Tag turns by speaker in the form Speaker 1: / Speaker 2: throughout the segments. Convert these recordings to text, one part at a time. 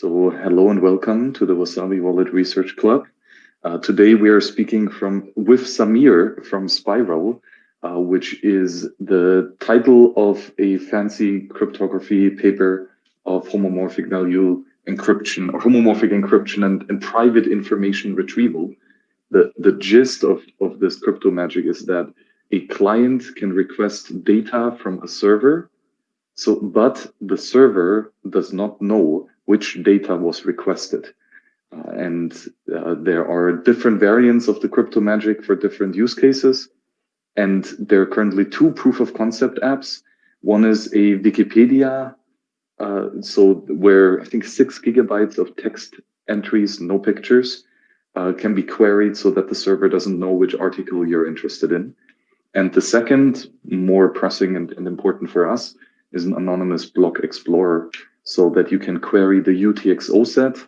Speaker 1: So hello and welcome to the Wasabi Wallet Research Club. Uh, today we are speaking from with Samir from Spiral, uh, which is the title of a fancy cryptography paper of homomorphic value encryption or homomorphic encryption and, and private information retrieval. The, the gist of, of this crypto magic is that a client can request data from a server, so but the server does not know which data was requested. Uh, and uh, there are different variants of the crypto magic for different use cases. And there are currently two proof of concept apps. One is a Wikipedia, uh, so where I think six gigabytes of text entries, no pictures, uh, can be queried so that the server doesn't know which article you're interested in. And the second, more pressing and, and important for us, is an anonymous block explorer so that you can query the UTXO set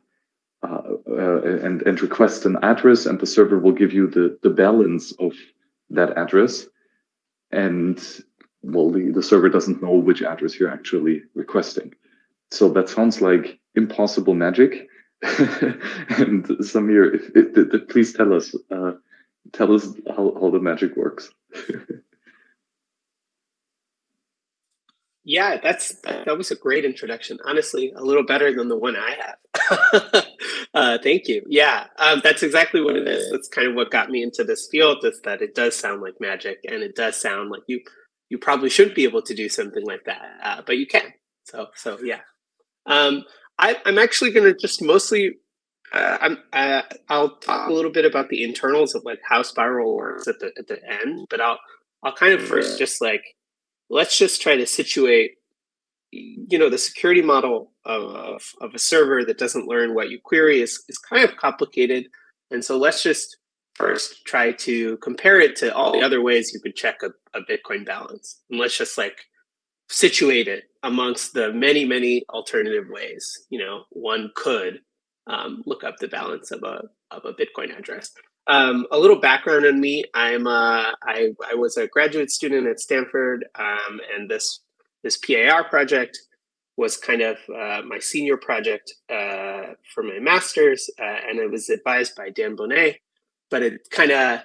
Speaker 1: uh, uh, and, and request an address and the server will give you the, the balance of that address. And well, the, the server doesn't know which address you're actually requesting. So that sounds like impossible magic. and Samir, if, if, if, please tell us, uh, tell us how, how the magic works.
Speaker 2: yeah, that's that was a great introduction. Honestly, a little better than the one I have. uh, thank you. Yeah, um, that's exactly what it is. That's kind of what got me into this field. Is that it does sound like magic, and it does sound like you you probably shouldn't be able to do something like that, uh, but you can. So so yeah. Um, I, am actually going to just mostly uh, I'm, uh, I'll talk a little bit about the internals of like how Spiral works at the at the end, but I'll I'll kind of first just like let's just try to situate you know the security model of, of a server that doesn't learn what you query is, is kind of complicated. And so let's just first try to compare it to all the other ways you could check a, a bitcoin balance. And let's just like situate it amongst the many many alternative ways. You know one could um, look up the balance of a of a Bitcoin address. Um, a little background on me: I'm uh, I I was a graduate student at Stanford, um, and this this PIR project was kind of uh, my senior project uh, for my master's, uh, and it was advised by Dan Boneh. But it kind of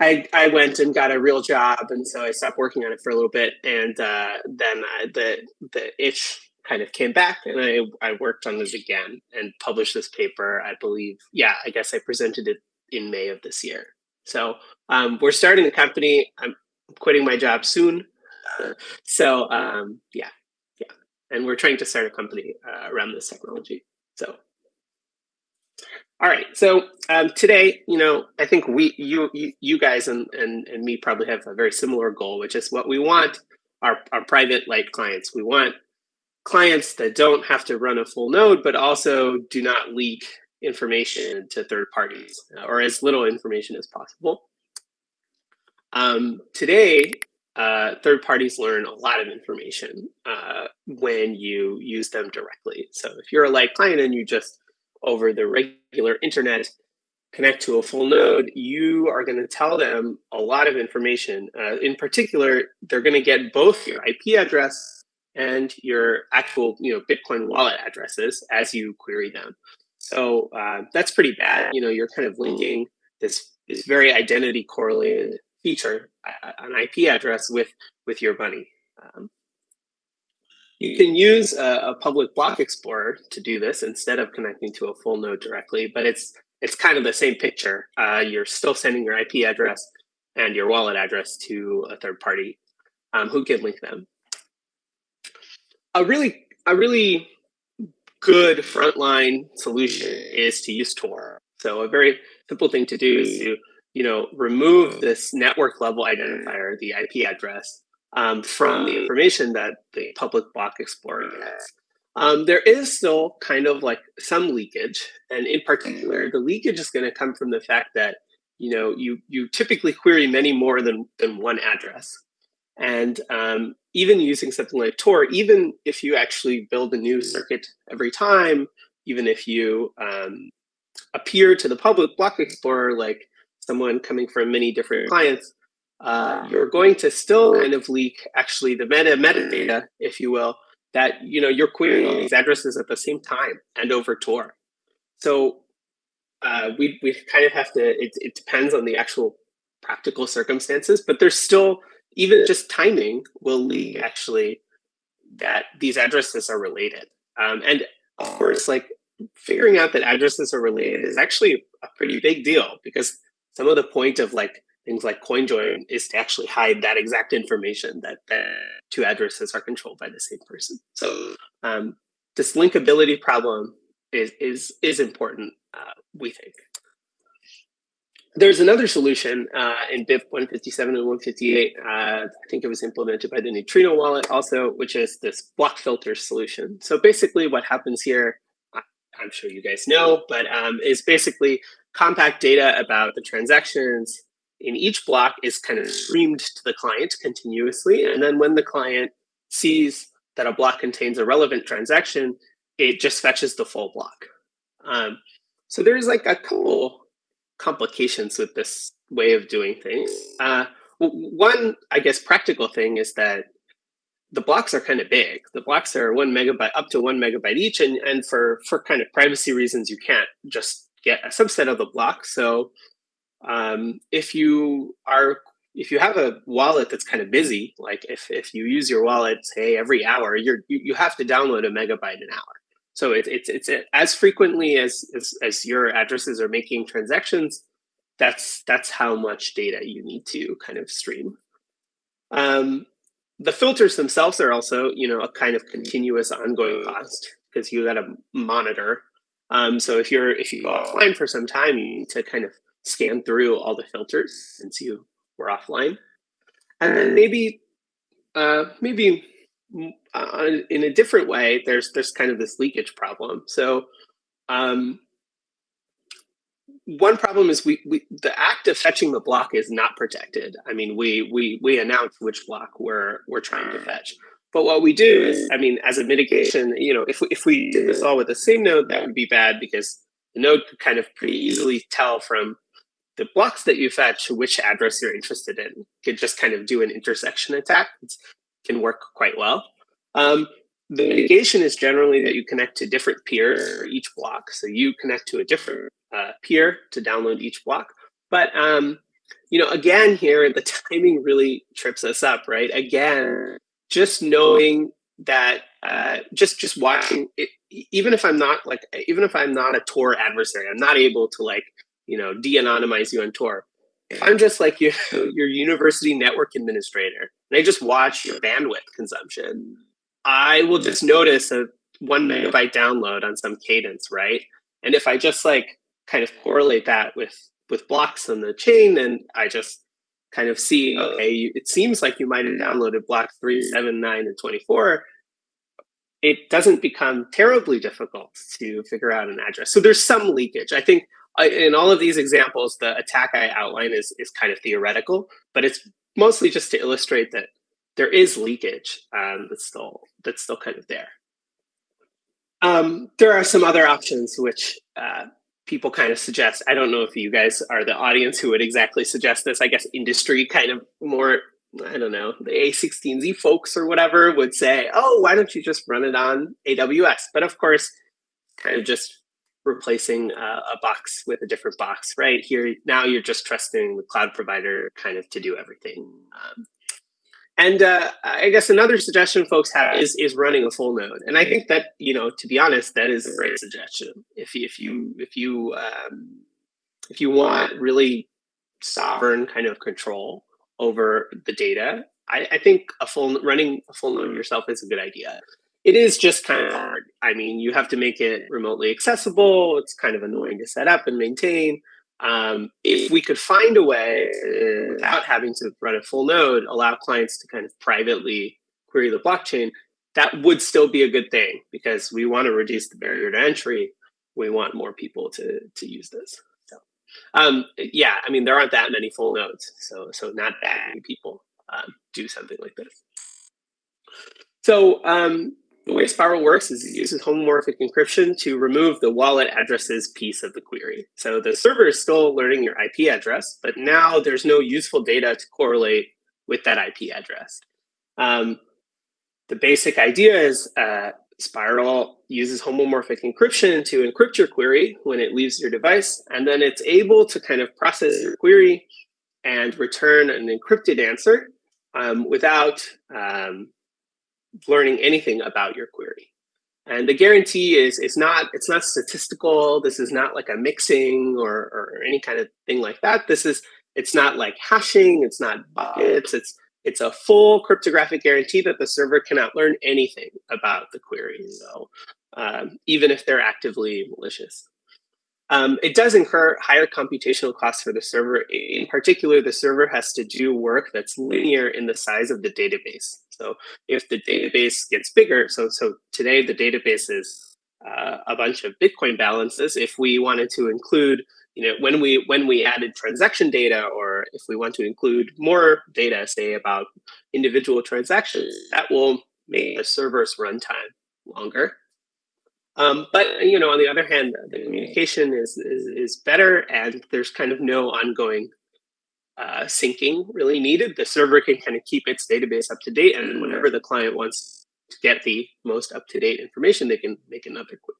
Speaker 2: I, I went and got a real job, and so I stopped working on it for a little bit, and uh, then I, the the itch kind of came back and I, I worked on this again and published this paper, I believe. Yeah, I guess I presented it in May of this year. So um, we're starting a company. I'm quitting my job soon. so um, yeah, yeah. And we're trying to start a company uh, around this technology. So all right. So um, today, you know, I think we, you, you, you guys, and, and and me probably have a very similar goal, which is what we want our our private light clients. We want clients that don't have to run a full node, but also do not leak information to third parties uh, or as little information as possible. Um, today, uh, third parties learn a lot of information uh, when you use them directly. So if you're a light client and you just over the regular internet connect to a full node, you are going to tell them a lot of information. Uh, in particular, they're going to get both your IP address and your actual you know Bitcoin wallet addresses as you query them. So uh, that's pretty bad. You know, you're kind of linking this this very identity correlated feature, uh, an IP address, with with your money. Um, you can use a, a, public block explorer to do this instead of connecting to a full node directly, but it's it's kind of the same picture. Uh, you're still sending your IP address and your wallet address to a third party um, who can link them a really a really good frontline solution is to use Tor. So a very simple thing to do is to you know remove this network level identifier, the IP address, um, from the information that the public block explorer gets. Um, there is still kind of like some leakage, and in particular, the leakage is going to come from the fact that you know you you typically query many more than than one address. And um, even using something like Tor, even if you actually build a new circuit every time, even if you um, appear to the public block explorer like someone coming from many different clients, uh, you're going to still kind of leak actually the meta metadata, if you will, that you know you're querying all these addresses at the same time and over Tor. So uh, we we kind of have to. It, it depends on the actual practical circumstances, but there's still even just timing will lead actually that these addresses are related. Um, and of course, like figuring out that addresses are related is actually a pretty big deal because some of the point of like things like CoinJoin is to actually hide that exact information that, the two addresses are controlled by the same person. So um, this linkability problem is is is important, uh, we think. There's another solution uh, in BIP 157 and 158. Uh, I think it was implemented by the Neutrino wallet also, which is this block filter solution. So basically what happens here, I'm sure you guys know, but um, is basically compact data about the transactions in each block is kind of streamed to the client continuously. And then when the client sees that a block contains a relevant transaction, it just fetches the full block. Um, so there's like a couple complications with this way of doing things. Uh, one, I guess, practical thing is that the blocks are kind of big. The blocks are one megabyte up to one megabyte each, and and for for kind of privacy reasons, you can't just get a subset of the block. So um, if you are if you have a wallet that's kind of busy, like if if you use your wallet say every hour, you're you, you have to download a megabyte an hour. So it, it's it's as frequently as, as as your addresses are making transactions. That's that's how much data you need to kind of stream. Um, the filters themselves are also you know a kind of continuous ongoing cost because you got to monitor. Um, so if you're if you go offline for some time, you need to kind of scan through all the filters since you were offline, and then maybe uh, maybe uh, in a different way, there's there's kind of this leakage problem. So um, one problem is we, we the act of fetching the block is not protected. I mean, we we we announce which block we're we're trying to fetch. But what we do is, I mean, as a mitigation, you know, if we, if we did this all with the same node, that would be bad because the node could kind of pretty easily tell from the blocks that you fetch which address you're interested in. Could just kind of do an intersection attack. It can work quite well. Um, the mitigation is generally that you connect to different peers for each block. So you connect to a different uh, peer to download each block. But um, you know, again, here the timing really trips us up, right? Again, just knowing that, uh, just just watching it, even if I'm not like, even if I'm not a Tor adversary, I'm not able to like, you know, de-anonymize you on Tor. If I'm just like your your university network administrator, and I just watch your bandwidth consumption, I will just notice a one megabyte download on some cadence, right? And if I just like kind of correlate that with with blocks on the chain, and I just kind of see, okay, you, it seems like you might have downloaded blocks three, seven, nine, and 24. It doesn't become terribly difficult to figure out an address. So there's some leakage. I think uh, in all of these examples, the attack I outline is, is kind of theoretical, but it's mostly just to illustrate that there is leakage um, that's still that's still kind of there. Um, there are some other options which uh, people kind of suggest. I don't know if you guys are the audience who would exactly suggest this. I guess industry kind of more, I don't know, the A16Z folks or whatever would say, oh, why don't you just run it on AWS? But of course, kind of just replacing uh, a box with a different box, right? Here, now you're just trusting the cloud provider kind of to do everything. Um, and uh, I guess another suggestion folks have is is running a full node, and I think that you know to be honest, that is a great suggestion. If if you if you um, if you want really sovereign kind of control over the data, I, I think a full running a full node yourself is a good idea. It is just kind of hard. I mean, you have to make it remotely accessible. It's kind of annoying to set up and maintain. Um, if we could find a way without having to run a full node, allow clients to kind of privately query the blockchain, that would still be a good thing because we want to reduce the barrier to entry. We want more people to to use this. So, um, yeah, I mean there aren't that many full nodes, so so not that many people um, do something like this. So um, the way Spiral works is it uses homomorphic encryption to remove the wallet addresses piece of the query. So the server is still learning your IP address, but now there's no useful data to correlate with that IP address. Um, the basic idea is uh, Spiral uses homomorphic encryption to encrypt your query when it leaves your device, and then it's able to kind of process your query and return an encrypted answer um, without um, learning anything about your query. And the guarantee is it's not it's not statistical. This is not like a mixing or, or any kind of thing like that. This is it's not like hashing. It's not buckets. It's it's a full cryptographic guarantee that the server cannot learn anything about the query. So um, even if they're actively malicious. Um, it does incur higher computational costs for the server. In particular, the server has to do work that's linear in the size of the database. So if the database gets bigger, so so today the database is uh, a bunch of Bitcoin balances. If we wanted to include, you know, when we when we added transaction data, or if we want to include more data, say about individual transactions, that will make the server's runtime longer. Um, but you know, on the other hand, the communication is, is, is better, and there's kind of no ongoing uh, syncing really needed. The server can kind of keep its database up to date, and whenever the client wants to get the most up to date information, they can make another query.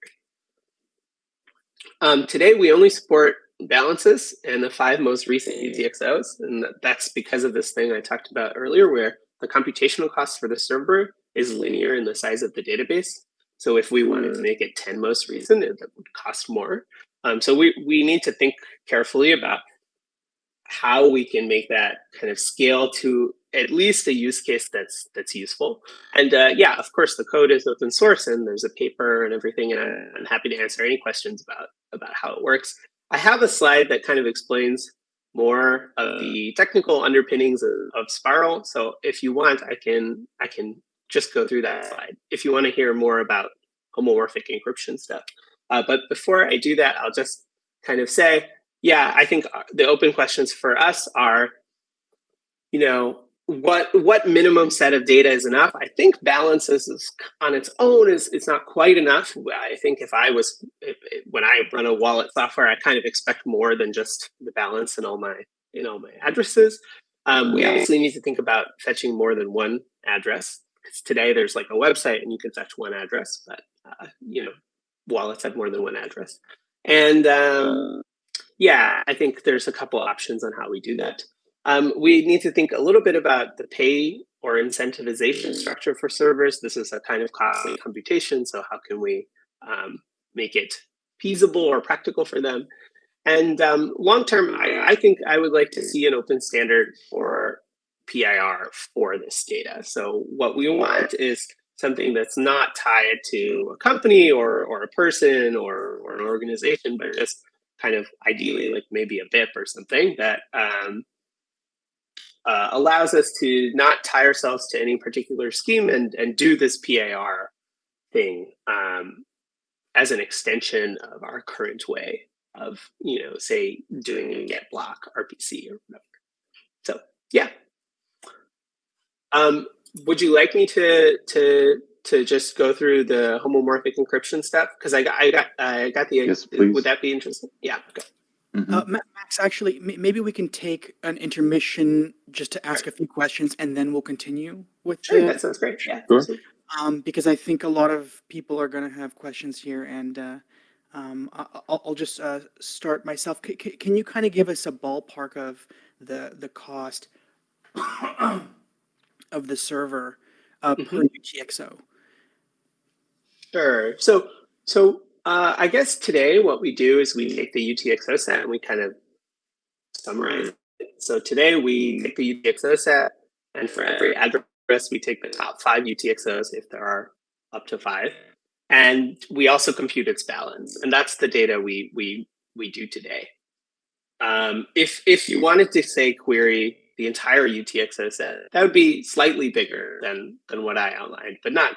Speaker 2: Um, today, we only support balances and the five most recent UTXOs, and that's because of this thing I talked about earlier, where the computational cost for the server is linear in the size of the database. So if we wanted to make it 10 most recent, it would cost more. Um, so we, we need to think carefully about how we can make that kind of scale to at least a use case that's that's useful. And uh, yeah, of course, the code is open source and there's a paper and everything, and I'm happy to answer any questions about about how it works. I have a slide that kind of explains more of the technical underpinnings of, of Spiral. So if you want, I can I can just go through that slide if you want to hear more about homomorphic encryption stuff. Uh, but before I do that, I'll just kind of say, yeah, I think uh, the open questions for us are, you know, what what minimum set of data is enough? I think balances is, on its own is it's not quite enough. I think if I was if, when I run a wallet software, I kind of expect more than just the balance and all my you know my addresses. Um, we obviously need to think about fetching more than one address because today there's like a website and you can fetch one address, but uh, you know, wallets have more than one address. And um, yeah, I think there's a couple options on how we do that. Um, we need to think a little bit about the pay or incentivization structure for servers. This is a kind of costly computation, so how can we um, make it feasible or practical for them? And um, long term, I, I, think I would like to see an open standard for PIR for this data. So what we want is something that's not tied to a company or, or a person or, or an organization, but just kind of ideally like maybe a BIP or something that um, uh, allows us to not tie ourselves to any particular scheme and, and do this PIR thing um, as an extension of our current way of, you know, say doing a get block RPC or whatever. So yeah, um, would you like me to to to just go through the homomorphic encryption stuff? Because I got I got I got the
Speaker 1: yes,
Speaker 2: would that be interesting? Yeah. Okay.
Speaker 3: Mm -hmm. uh, Max, actually, maybe we can take an intermission just to ask a few questions, and then we'll continue with.
Speaker 2: Sure, the, that sounds great. Yeah.
Speaker 1: Sure.
Speaker 3: Um, because I think a lot of people are going to have questions here, and uh, um, I'll, I'll, just uh, start myself. C can you kind of give us a ballpark of the the cost? of the server uh, mm -hmm. per mm-hmm. UTXO?
Speaker 2: Sure. So, so uh, I guess today what we do is we make the UTXO set and we kind of summarize it. So today we make the UTXO set, and for every address, we take the top five UTXOs if there are up to five, and we also compute its balance, and that's the data we we we do today. Um, if if you wanted to say query the entire UTXO set, that would be slightly bigger than than what I outlined, but not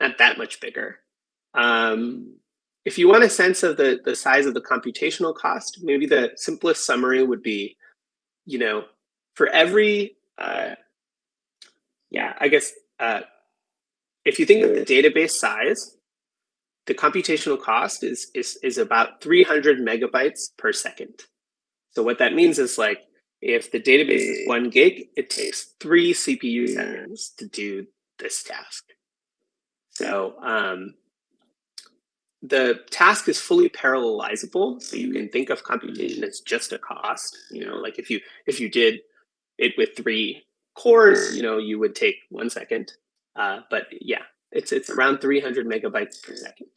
Speaker 2: not that much bigger. Um, if you want a sense of the the size of the computational cost, maybe the simplest summary would be, you know, for every, uh, yeah, I guess uh, if you think of the database size, the computational cost is is is about 300 megabytes per second. So what that means is like if the database is one gig, it takes three CPU seconds to do this task. So um, the task is fully parallelizable. So you can think of computation as just a cost. You know, like if you if you did it with three cores, you know, you would take one second. Uh, but yeah, it's it's around 300 megabytes per second.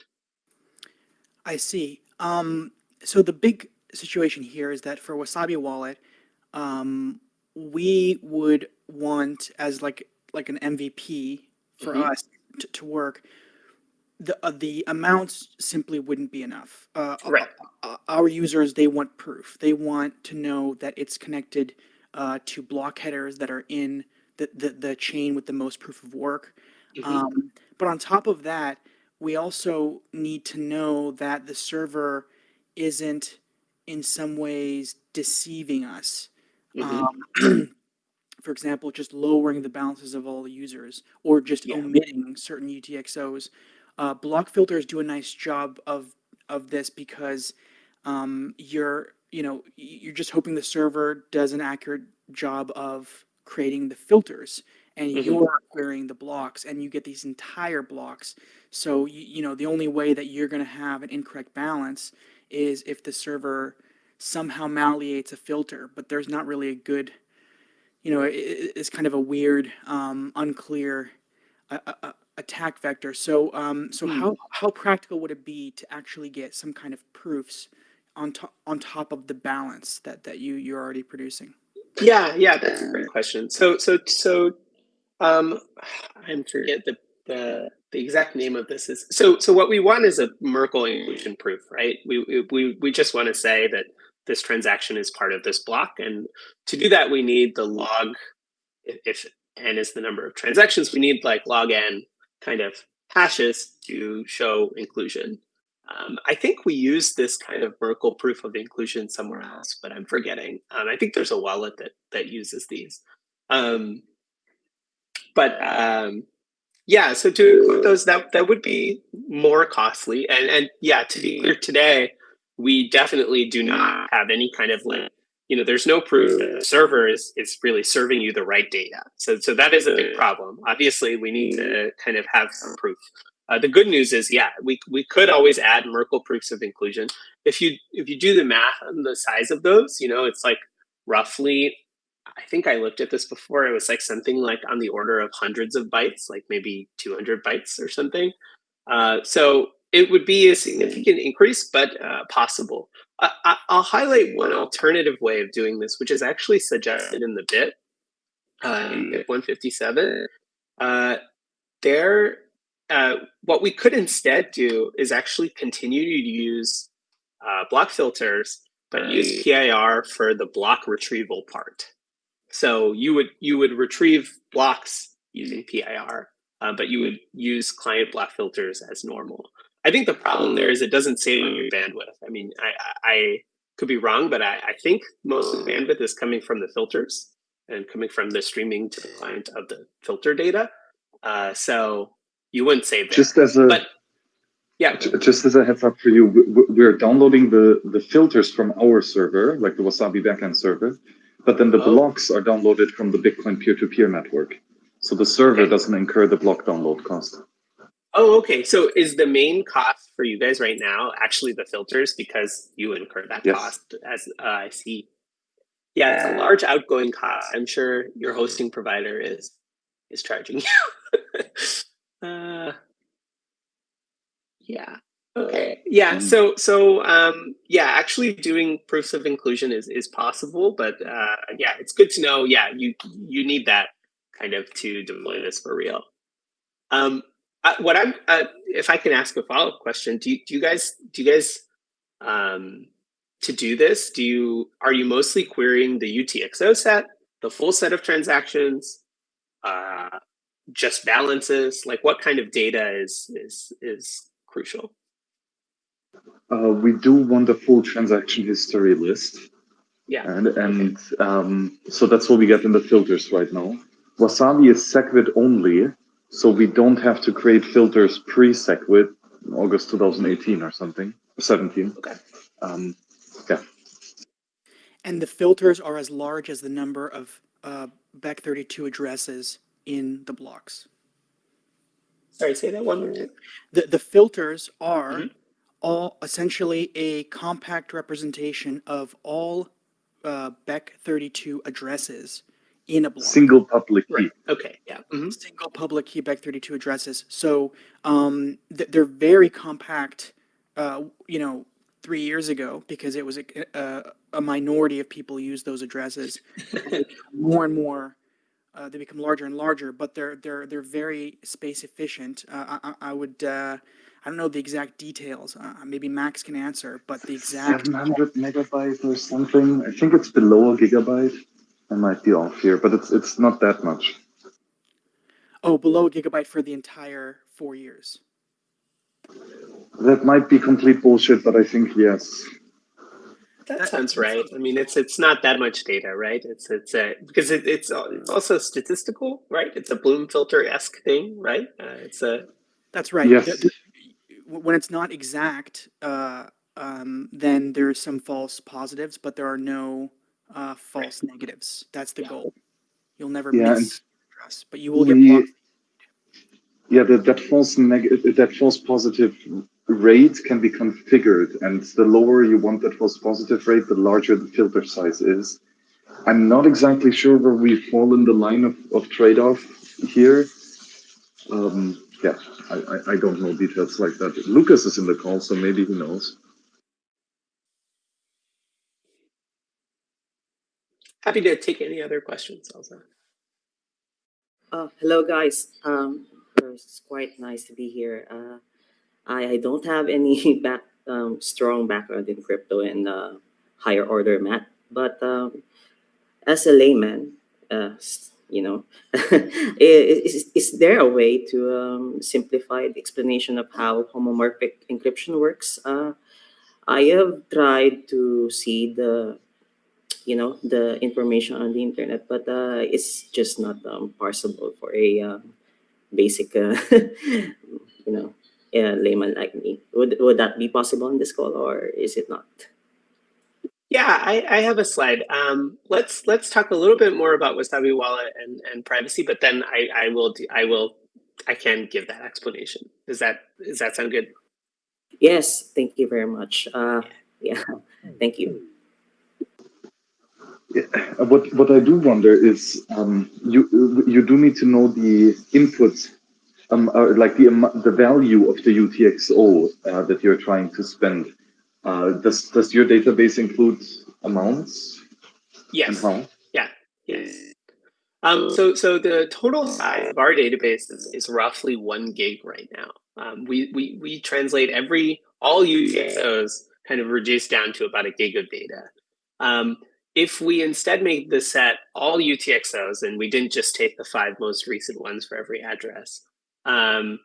Speaker 3: I see. Um, so the big situation here is that for Wasabi Wallet, um, we would want as like like an MVP for
Speaker 2: Mhm.
Speaker 3: us to, to work. The uh, the amounts simply wouldn't be enough. Uh,
Speaker 2: Right.
Speaker 3: uh, our users they want proof. They want to know that it's connected uh, to block headers that are in the, the the chain with the most proof of work.
Speaker 2: Mhm.
Speaker 3: Um, but on top of that, we also need to know that the server isn't in some ways deceiving us.
Speaker 2: Mhm.
Speaker 3: Um, for example, just lowering the balances of all the users or just
Speaker 2: Yeah.
Speaker 3: omitting certain UTXOs. Uh, block filters do a nice job of of this because um, you're you know y- you're just hoping the server does an accurate job of creating the filters and
Speaker 2: Mhm.
Speaker 3: you're querying the blocks and you get these entire blocks so you, you know the only way that you're going to have an incorrect balance is if the server somehow malleates a filter but there's not really a good you know it, it- it's kind of a weird um, unclear uh, uh, uh, attack vector so um, so
Speaker 2: Hmm.
Speaker 3: how how practical would it be to actually get some kind of proofs on top on top of the balance that that you you're already producing
Speaker 2: Yeah, yeah, that's a great question. So, so, so, um, I'm forget the the the exact name of this is. So, so what we want is a Merkle inclusion proof, right? We we we just want to say that this transaction is part of this block, and to do that, we need the log. If, n is the number of transactions, we need like log n kind of hashes to show inclusion. Um, I think we use this kind of Merkle proof of inclusion somewhere else, but I'm forgetting. Um, I think there's a wallet that that uses these. Um, but um, yeah, so to include those, that that would be more costly. And and yeah, to be clear, today we definitely do not have any kind of like you know, there's no proof that the server is is really serving you the right data. So so that is a big problem. Obviously, we need to kind of have some proof. Uh, the good news is, yeah, we we could always add Merkle proofs of inclusion. If you if you do the math on the size of those, you know, it's like roughly. I think I looked at this before. It was like something like on the order of hundreds of bytes, like maybe 200 bytes or something. Uh, so it would be a significant increase, but uh, possible. I, I, I'll highlight one alternative way of doing this, which is actually suggested in the BIP uh, in BIP 157. Uh, there, uh, what we could instead do is actually continue to use uh, block filters, but use PIR for the block retrieval part. So you would you would retrieve blocks using PIR, uh, but you would use client block filters as normal. I think the problem there is it doesn't save on your bandwidth. I mean, I, I could be wrong, but I, I think most of the bandwidth is coming from the filters and coming from the streaming to the client of the filter data. Uh, so you wouldn't save.
Speaker 1: Just as a
Speaker 2: but yeah,
Speaker 1: Just as a heads up for you, we're downloading the, the filters from our server, like the Wasabi backend server, but then the
Speaker 2: Oh.
Speaker 1: blocks are downloaded from the Bitcoin peer-to-peer network. So the server
Speaker 2: Okay.
Speaker 1: doesn't incur the block download cost.
Speaker 2: Oh, okay. So is the main cost for you guys right now actually the filters because you incur that
Speaker 1: Yes.
Speaker 2: cost as uh, I see. Yeah, it's a large outgoing cost. I'm sure your hosting provider is is charging you. uh, yeah. Okay. Yeah.
Speaker 1: Mm.
Speaker 2: So so um, yeah, actually doing proofs of inclusion is is possible, but uh, yeah, it's good to know. Yeah, you you need that kind of to deploy this for real. Um, uh, what I'm, uh, if I can ask a follow up question, do you, do you guys, do you guys, um, to do this, do you, are you mostly querying the UTXO set, the full set of transactions, uh, just balances? Like what kind of data is, is, is crucial?
Speaker 1: Uh, we do want a full transaction history list.
Speaker 2: Yeah.
Speaker 1: And, and um, so that's what we get in the filters right now. Wasabi is SegWit only, so we don't have to create filters pre-SegWit in August 2018 or something, 17.
Speaker 2: Okay.
Speaker 1: Um, yeah.
Speaker 3: and the filters are as large as the number of uh, Bech32 addresses in the blocks
Speaker 2: Sorry, say that one more time.
Speaker 3: The, the filters are
Speaker 2: Mhm.
Speaker 3: all essentially a compact representation of all uh, Beck 32 addresses in a block.
Speaker 1: Single public key.
Speaker 2: Right. Okay. Yeah. mhm.
Speaker 3: single public key Bech32 addresses. So um, th- they're very compact. Uh, you know, three years ago because it was a, a, a minority of people use those addresses. more and more, uh, they become larger and larger, but they're they're they're very space efficient. Uh, I, I I would. Uh, I don't know the exact details. Uh, maybe Max can answer, but the exact
Speaker 1: 700 megabytes or something. I think it's below a gigabyte. I might be off here, but it's it's not that much.
Speaker 3: oh below a gigabyte for the entire four years.
Speaker 1: That might be complete bullshit, but I think yes.
Speaker 2: That
Speaker 3: That-
Speaker 2: sounds right. I mean, it's it's not that much data, right? It's it's a because it, it's it's also statistical, right? It's a Bloom filter esque thing, right? Uh, it's a
Speaker 3: That's right.
Speaker 1: Yes.
Speaker 3: The- the- when it's not exact, uh, um, then there's some false positives, but there are no uh, false negatives. That's the
Speaker 2: Yeah.
Speaker 3: goal. You'll never
Speaker 1: Yeah,
Speaker 3: miss address, but you will get blocked.
Speaker 1: Yeah, that, that false neg- that false positive rate can be configured, and the lower you want that false positive rate, the larger the filter size is. I'm not exactly sure where we fall in the line of, of trade-off here. Um, yeah, I, I, I don't know details like that. Lucas is in the call, so maybe he knows.
Speaker 2: Happy to take any other questions also.
Speaker 4: Uh, hello guys. Um, it's quite nice to be here. Uh, I, I don't have any back um, strong background in crypto and uh, higher order math, but um, as a layman, uh, you know, is, is there a way to um, simplify the explanation of how homomorphic encryption works? Uh, I have tried to see the you know the information on the internet but uh, it's just not um, parsable for a um, basic uh, you know uh, layman like me would would that be possible on this call or is it not
Speaker 2: Yeah, I, I have a slide. Um, let's let's talk a little bit more about Wasabi Wallet and, and privacy, but then I, I will do, I will I can give that explanation. Does that does that sound good?
Speaker 4: yes thank you very much uh, yeah thank you
Speaker 1: uh, What what I do wonder is um, you you do need to know the input, um, uh, like the amo- the value of the UTXO uh, that you're trying to spend. Uh, does does your database include amounts and
Speaker 2: Yes.
Speaker 1: how?
Speaker 2: Yes. Um, so, so the total size of our database is, is roughly one gig right now. Um, we, we, we translate every, all UTXOs kind of reduced down to about a gig of data. Um, if we instead made the set all UTXOs and we didn't just take the five most recent ones for every address, um,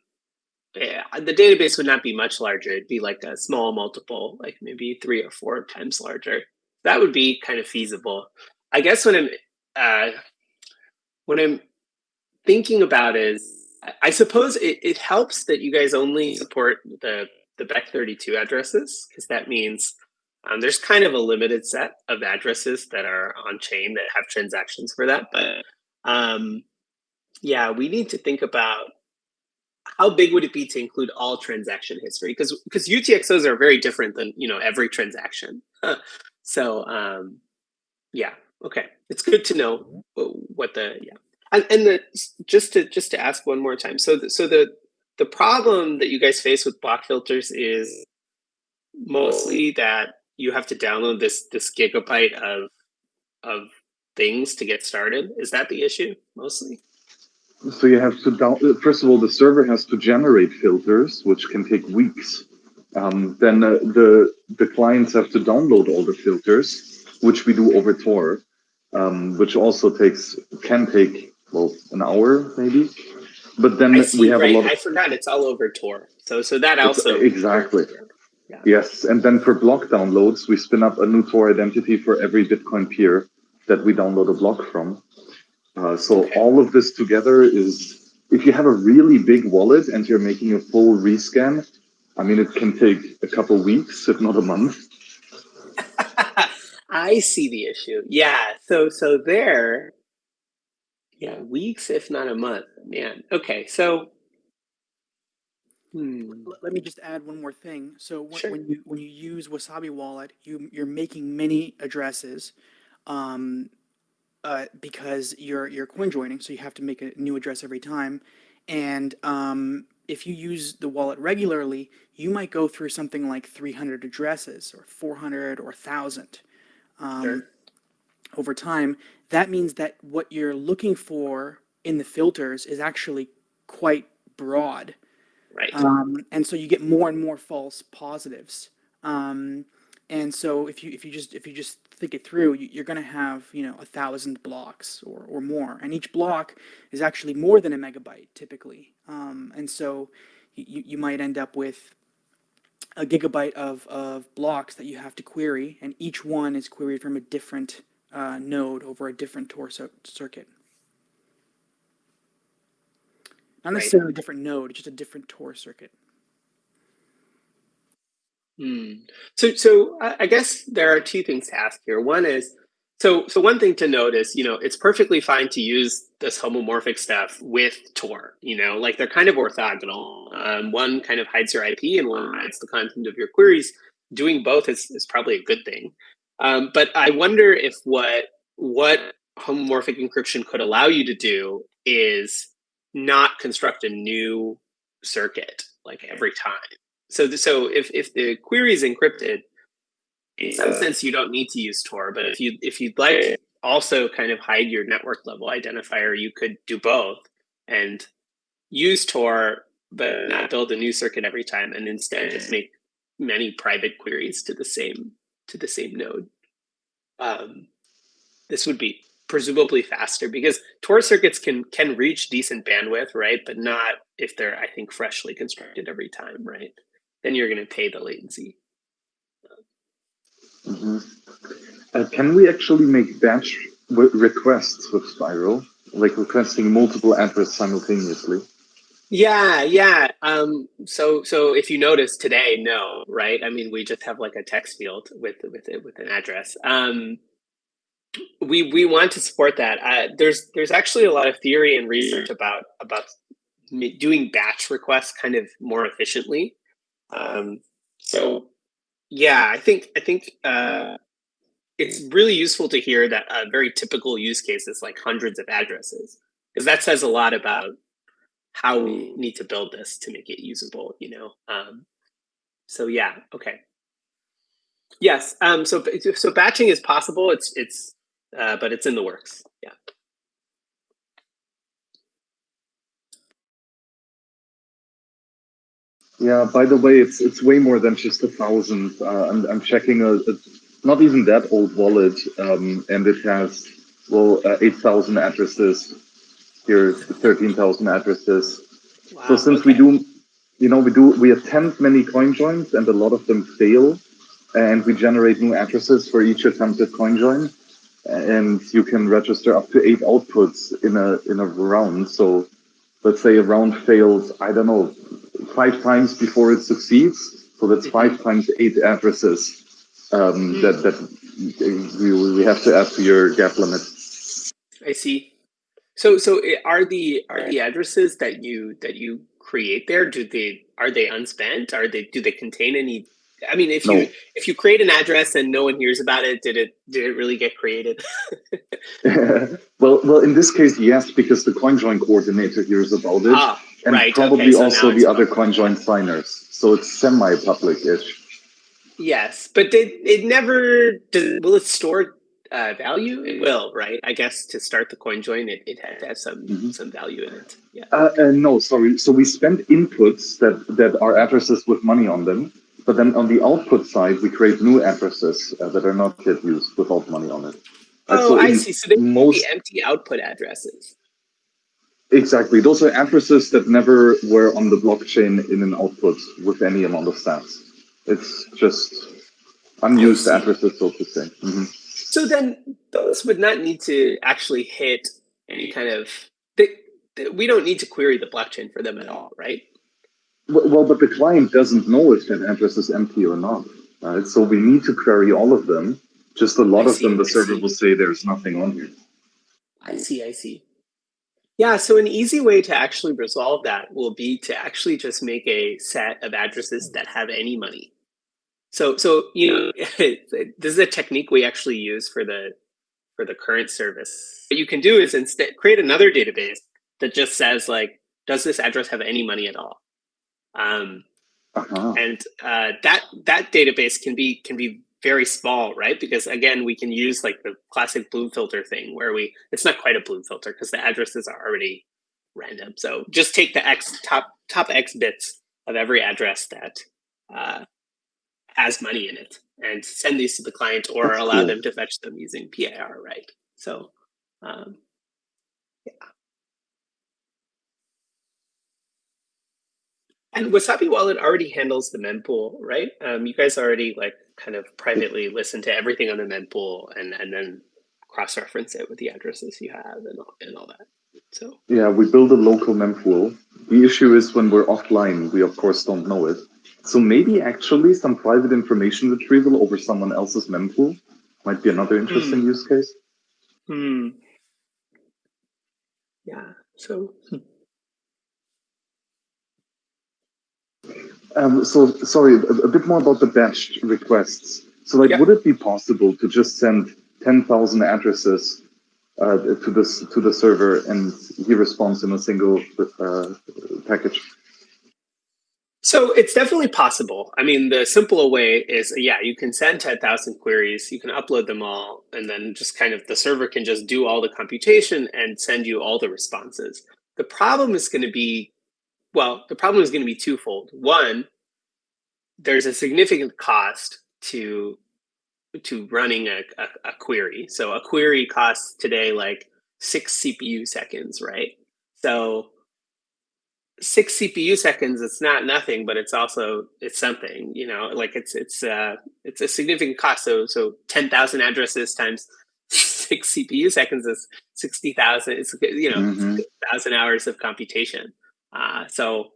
Speaker 2: yeah, the database would not be much larger. It'd be like a small multiple, like maybe three or four times larger. That would be kind of feasible. I guess what I'm uh, what I'm thinking about is I- suppose it, it helps that you guys only support the the Bech32 addresses because that means um, there's kind of a limited set of addresses that are on chain that have transactions for that. But um, yeah, we need to think about how big would it be to include all transaction history because because UTXOs are very different than you know every transaction. so um, yeah, okay, it's good to know what the yeah and, and the just to just to ask one more time. So the, so the the problem that you guys face with block filters is mostly that you have to download this this gigabyte of of things to get started. Is that the issue mostly?
Speaker 1: So you have to down. uh, First of all, the server has to generate filters, which can take weeks. Um, then uh, the the clients have to download all the filters, which we do over Tor, um, which also takes can take well an hour maybe. But then
Speaker 2: see,
Speaker 1: we have
Speaker 2: right.
Speaker 1: a lot of
Speaker 2: I forgot it's all over Tor. So so that also
Speaker 1: exactly.
Speaker 2: Yeah.
Speaker 1: Yes, and then for block downloads, we spin up a new Tor identity for every Bitcoin peer that we download a block from. Uh, so
Speaker 2: Okay.
Speaker 1: all of this together is, if you have a really big wallet and you're making a full rescan, I mean, it can take a couple weeks, if not a month.
Speaker 2: I see the issue. Yeah. So so there, yeah, weeks if not a month. Man. Okay. So Hmm.
Speaker 3: Let me just add one more thing. So when,
Speaker 2: Sure.
Speaker 3: when you when you use Wasabi Wallet, you you're making many addresses, um, uh, because you're you're coin joining, so you have to make a new address every time. And um, if you use the wallet regularly, you might go through something like 300 addresses or 400 or 1,000 um,
Speaker 2: Sure.
Speaker 3: over time. That means that what you're looking for in the filters is actually quite broad
Speaker 2: Right.
Speaker 3: um, and so you get more and more false positives. Um, and so if you if you just if you just think it through, you, you're going to have you know a thousand blocks or or more, and each block is actually more than a megabyte typically. Um, and so you you might end up with a gigabyte of of blocks that you have to query, and each one is queried from a different uh, node over a different Tor circuit. Not
Speaker 2: Right.
Speaker 3: necessarily a different node, just a different Tor circuit.
Speaker 2: Hmm. So, so I I guess there are two things to ask here. One is, so, so one thing to note is, you know, it's perfectly fine to use this homomorphic stuff with Tor. You know, like they're kind of orthogonal. Um, one kind of hides your IP, and one hides the content of your queries. Doing both is is probably a good thing. Um, but I wonder if what what homomorphic encryption could allow you to do is not construct a new circuit like every time. So th- so if if the query is encrypted in some sense you don't need to use tor but if you if you'd like to also kind of hide your network level identifier you could do both and use tor but not build a new circuit every time and instead just make many private queries to the same to the same node. Um, this would be presumably faster because tor circuits can can reach decent bandwidth right? But not if they're i think freshly constructed every time right? Then you're going to pay the latency.
Speaker 1: Mhm. Uh, can we actually make batch requests with Spiral, like requesting multiple addresses simultaneously?
Speaker 2: yeah yeah. Um so so if you notice today no right? I mean we just have like a text field with with it with an address. Um we we want to support that. Uh, there's there's actually a lot of theory and research about about doing batch requests kind of more efficiently. Um so yeah i think i think uh it's really useful to hear that a very typical use case is like hundreds of addresses because that says a lot about how we need to build this to make it usable you know? Um, so yeah okay. Yes um, so so batching is possible. It's it's uh, but it's in the works yeah
Speaker 1: Yeah. By the way, it's it's way more than just a thousand. Uh, I'm I'm checking a, a not even that old wallet, um, and it has well uh, eight thousand addresses. Here's thirteen thousand addresses.
Speaker 2: wow,
Speaker 1: So since we do, you know, we do we attempt many coin joins, and a lot of them fail, and we generate new addresses for each attempted coin join, and you can register up to eight outputs in a in a round. So let's say a round fails, I don't know, five times before it succeeds. So that's five times eight addresses um, that that we, we have to add to your gap limit.
Speaker 2: i see so so are the are the addresses that you that you create there do they are they unspent are they do they contain any i mean if
Speaker 1: No.
Speaker 2: you if you create an address and no one hears about it did it did it really get created
Speaker 1: well, well, in this case, yes, because the coin join coordinator hears about it.
Speaker 2: ah
Speaker 1: and
Speaker 2: right,
Speaker 1: probably
Speaker 2: okay, so
Speaker 1: also the other
Speaker 2: public.
Speaker 1: coin join signers. So it's semi-public-ish.
Speaker 2: Yes, but it, it never does. Will it store uh, value? It will, right? I guess to start the coin join, it, it had to have some
Speaker 1: Mhm.
Speaker 2: some value in it. Yeah.
Speaker 1: Uh, uh, no, sorry. So we spend inputs that that are addresses with money on them, but then on the output side, we create new addresses uh, that are not yet used without money on it.
Speaker 2: Oh,
Speaker 1: so
Speaker 2: I see. So they
Speaker 1: most
Speaker 2: be empty output addresses.
Speaker 1: exactly those are addresses that never were on the blockchain in an output with any amount of sats. It's just unused addresses, so to say. Mhm.
Speaker 2: So then those would not need to actually hit any kind of. They, they, we don't need to query the blockchain for them at all, right?
Speaker 1: Well, but the client doesn't know if that address is empty or not. Right? So we need to query all of them. Just a lot
Speaker 2: I
Speaker 1: of them, the
Speaker 2: I
Speaker 1: server
Speaker 2: see.
Speaker 1: will say there's nothing on here.
Speaker 2: I see. I see. Yeah, so an easy way to actually resolve that will be to actually just make a set of addresses that have any money. So, so you know, this is a technique we actually use for the for the current service. What you can do is instead create another database that just says like, does this address have any money at all? Um, uh-huh. And uh, that that database can be can be very small, right? Because again, we can use like the classic bloom filter thing where we it's not quite a bloom filter because the addresses are already random. So just take the x top top x bits of every address that uh, has money in it and send these to the client or That's allow cool. them to fetch them using PIR, right? So um, And Wasabi Wallet already handles the mempool, right? Um, you guys already like kind of privately listen to everything on the mempool and and then cross-reference it with the addresses you have and all, and all that. So
Speaker 1: yeah, we build a local mempool. The issue is when we're offline, we of course don't know it. So maybe actually some private information retrieval over someone else's mempool might be another interesting mm. use case.
Speaker 2: Hmm. Yeah. So. Hmm.
Speaker 1: Um, so sorry, a, a, bit more about the batch requests. So like, would it be possible to just send 10,000 addresses uh, to this to the server and he responds in a single uh, package?
Speaker 2: So it's definitely possible. I mean, the simpler way is, yeah, you can send 10,000 queries, you can upload them all, and then just kind of the server can just do all the computation and send you all the responses. The problem is going to be well, the problem is going to be twofold. One, there's a significant cost to to running a, a, a, query. So a query costs today like six CPU seconds, right? So six CPU seconds, it's not nothing, but it's also it's something, you know, like it's it's uh it's a significant cost. So so ten thousand addresses times six CPU seconds is sixty thousand. It's you know mm -hmm. thousand hours of computation. Uh, so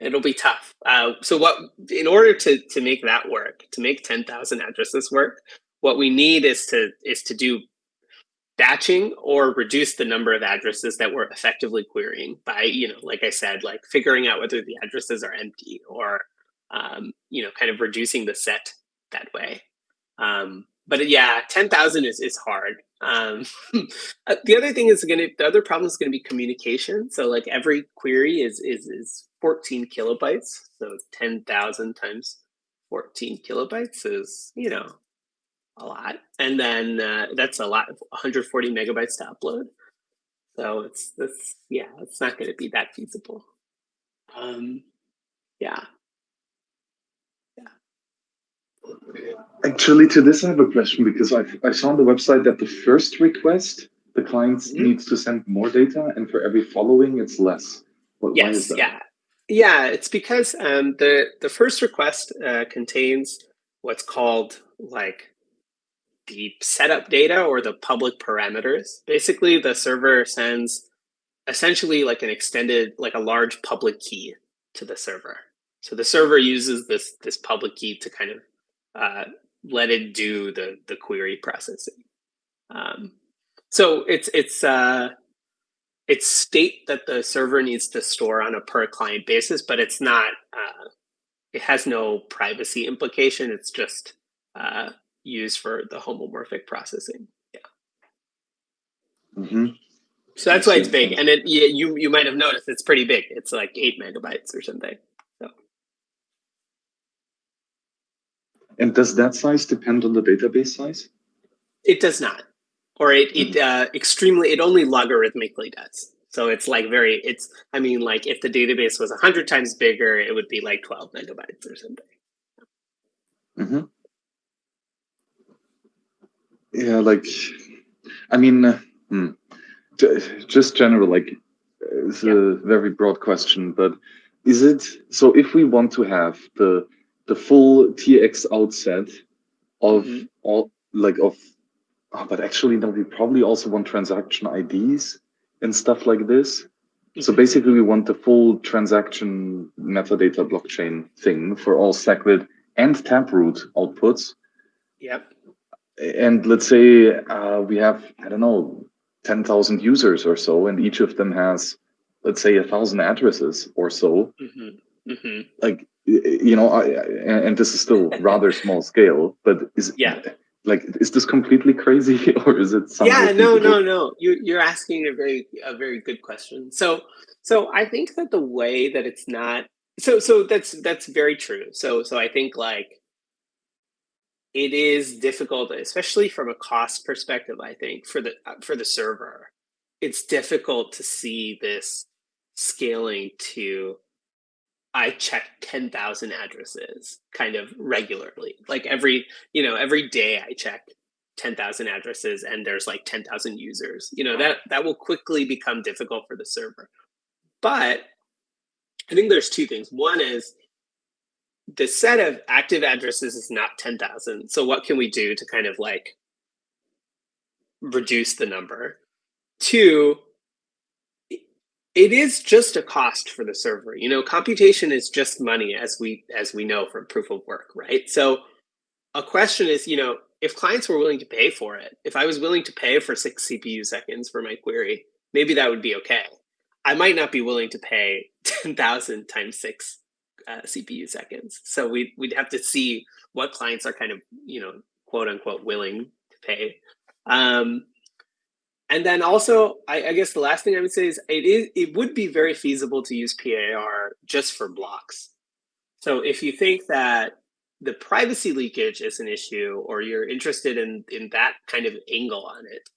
Speaker 2: it'll be tough. Uh, so what, in order to to make that work, to make ten thousand addresses work, what we need is to is to do batching or reduce the number of addresses that we're effectively querying by, you know, like I said, like figuring out whether the addresses are empty or, um, you know, kind of reducing the set that way. Um, but yeah, 10,000 is, is hard. Um, uh, the other thing is going to, the other problem is going to be communication. So like every query is, is, is 14 kilobytes. So 10,000 times 14 kilobytes is, you know, a lot. And then uh, that's a lot, 140 megabytes to upload. So it's this, yeah, it's not going to be that feasible. Um, yeah.
Speaker 1: Actually, to this I have a question because I, I saw on the website that the first request, the client mm -hmm. needs to send more data, and for every following, it's less.
Speaker 2: What, yes, yeah. Yeah, it's because um, the, the first request uh, contains what's called like the setup data or the public parameters. Basically, the server sends essentially like an extended, like a large public key to the server. So the server uses this this public key to kind of uh, let it do the the query processing. Um, so it's it's uh, it's state that the server needs to store on a per client basis, but it's not. Uh, it has no privacy implication. It's just uh, used for the homomorphic processing. Yeah.
Speaker 1: Mm -hmm.
Speaker 2: So that's why it's big, and it you you might have noticed it's pretty big. It's like eight megabytes or something.
Speaker 1: And does that size depend on the database size?
Speaker 2: It does not, or it it hmm. uh, extremely it only logarithmically does. So it's like very it's I mean like if the database was hundred times bigger, it would be like twelve megabytes or something.
Speaker 1: Mm -hmm. Yeah, like I mean, uh, hmm. just general like it's yeah. a very broad question, but is it so if we want to have the the full UTXO set of mm -hmm. all like of oh, but actually no, we probably also want transaction IDs and stuff like this. Mm -hmm. So mm-hmm. basically we want the full transaction metadata blockchain thing for all SegWit and Taproot outputs.
Speaker 2: Yep.
Speaker 1: And let's say uh, we have, I don't know, 10,000 users or so, and each of them has, let's say, a thousand addresses or so.
Speaker 2: Mm-hmm. Mm-hmm.
Speaker 1: Like, you know, I, and this is still rather small scale, but is
Speaker 2: Yeah.
Speaker 1: like, is this completely crazy or is it something?
Speaker 2: yeah no no no you, you're asking a very a very good question so so i think that the way that it's not so so that's that's very true so so i think like it is difficult especially from a cost perspective i think for the for the server it's difficult to see this scaling to i check 10,000 addresses kind of regularly like every you know every day i check 10,000 addresses and there's like 10,000 users. You know, that that will quickly become difficult for the server. But I think there's two things. One is the set of active addresses is not 10,000. So what can we do to kind of like reduce the number? Two, it is just a cost for the server. You know, computation is just money as we as we know from proof of work, right? So a question is, you know, if clients were willing to pay for it, if I was willing to pay for six CPU seconds for my query, maybe that would be okay. I might not be willing to pay 10,000 times six uh, CPU seconds. So we'd, we'd have to see what clients are kind of, you know, quote unquote, willing to pay. Um, and then also, I, I guess the last thing I would say is it is it would be very feasible to use PIR just for blocks. So if you think that the privacy leakage is an issue or you're interested in in that kind of angle on it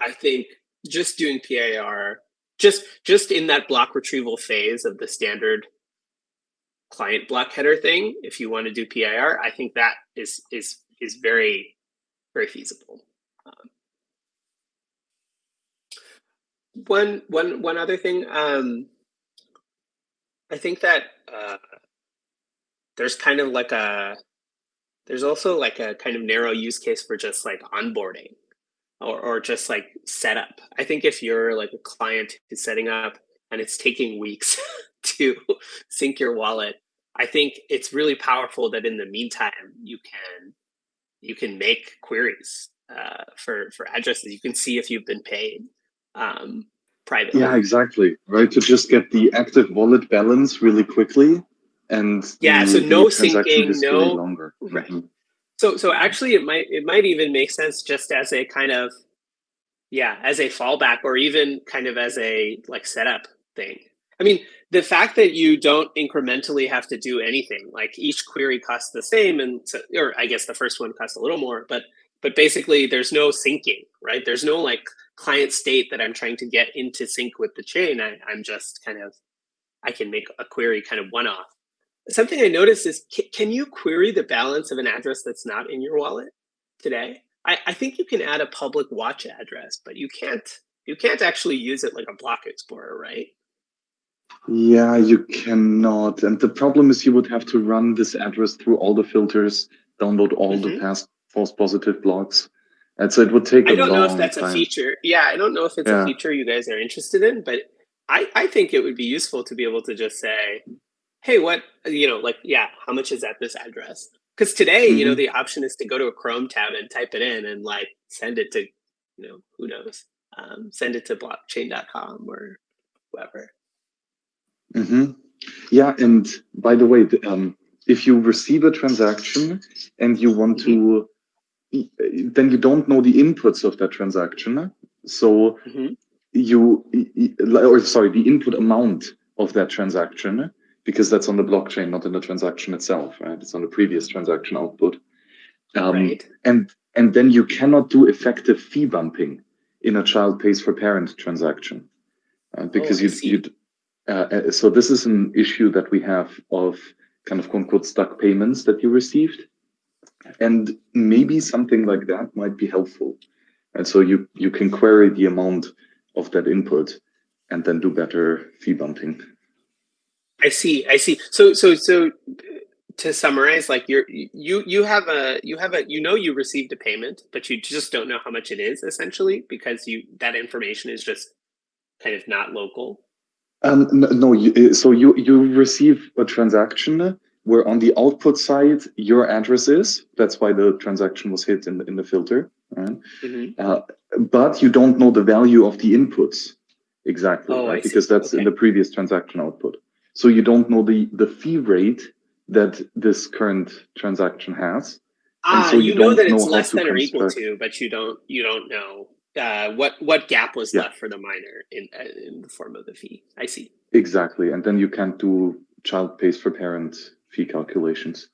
Speaker 2: i think just doing PIR just just in that block retrieval phase of the standard client block header thing if you want to do PIR i think that is is is very very feasible one one one other thing um i think that uh there's kind of like a there's also like a kind of narrow use case for just like onboarding or, or just like setup. I think if you're like a client who's setting up and it's taking weeks to sync your wallet, I think it's really powerful that in the meantime you can you can make queries uh, for for addresses. You can see if you've been paid um, privately.
Speaker 1: Yeah, exactly. Right to just get the active wallet balance really quickly and
Speaker 2: yeah
Speaker 1: the,
Speaker 2: so no syncing no
Speaker 1: longer.
Speaker 2: right
Speaker 1: Mhm.
Speaker 2: so so actually it might it might even make sense just as a kind of yeah as a fallback or even kind of as a like setup thing i mean the fact that you don't incrementally have to do anything like each query costs the same and so, or i guess the first one costs a little more but but basically there's no syncing right there's no like client state that i'm trying to get into sync with the chain I, i'm just kind of i can make a query kind of one off something I noticed is can, you query the balance of an address that's not in your wallet today? I, I think you can add a public watch address, but you can't you can't actually use it like a block explorer, right?
Speaker 1: Yeah, you cannot. And the problem is you would have to run this address through all the filters, download all the
Speaker 2: Mhm.
Speaker 1: past false positive blocks. And so it would take
Speaker 2: I don't know if that's
Speaker 1: time.
Speaker 2: a feature. Yeah, I don't know if it's
Speaker 1: Yeah.
Speaker 2: a feature you guys are interested in, but I, I think it would be useful to be able to just say, hey, what you know, like, yeah, how much is at this address? Because today, you know,
Speaker 1: Mhm.
Speaker 2: the option is to go to a Chrome tab and type it in and like send it to, you know, who knows, um, send it to blockchain.com or whoever.
Speaker 1: hmm Yeah, and by the way, the, um, if you receive a transaction and you want to, then you don't know the inputs of that transaction. So
Speaker 2: Mhm.
Speaker 1: you, or sorry, the input amount of that transaction, because that's on the blockchain, not in the transaction itself, right? It's on the previous transaction output. Um,
Speaker 2: right.
Speaker 1: and and then you cannot do effective fee bumping in a child pays for parent transaction uh, because
Speaker 2: Oh,
Speaker 1: you you uh, uh, so this is an issue that we have of kind of quote unquote stuck payments that you received and maybe something like that might be helpful and so you you can query the amount of that input and then do better fee bumping
Speaker 2: I see. I see. So so so to summarize, like you're you you have a you have a you know you received a payment, but you just don't know how much it is essentially because you that information is just kind of not local.
Speaker 1: Um, no, you, so you you receive a transaction where on the output side your address is. That's why the transaction was hit in in the filter. Right?
Speaker 2: Mhm.
Speaker 1: Uh, but you don't know the value of the inputs exactly,
Speaker 2: Oh,
Speaker 1: right? Because that's in the previous transaction output. So you don't know the, the fee rate that this current transaction has. And
Speaker 2: Ah,
Speaker 1: so
Speaker 2: you,
Speaker 1: you
Speaker 2: know that
Speaker 1: know
Speaker 2: it's less than or equal to, but you don't you don't know uh, what what gap was
Speaker 1: Yeah.
Speaker 2: left for the miner in uh, in the form of the fee. I see.
Speaker 1: Exactly. And then you can't do child pays for parent fee calculations.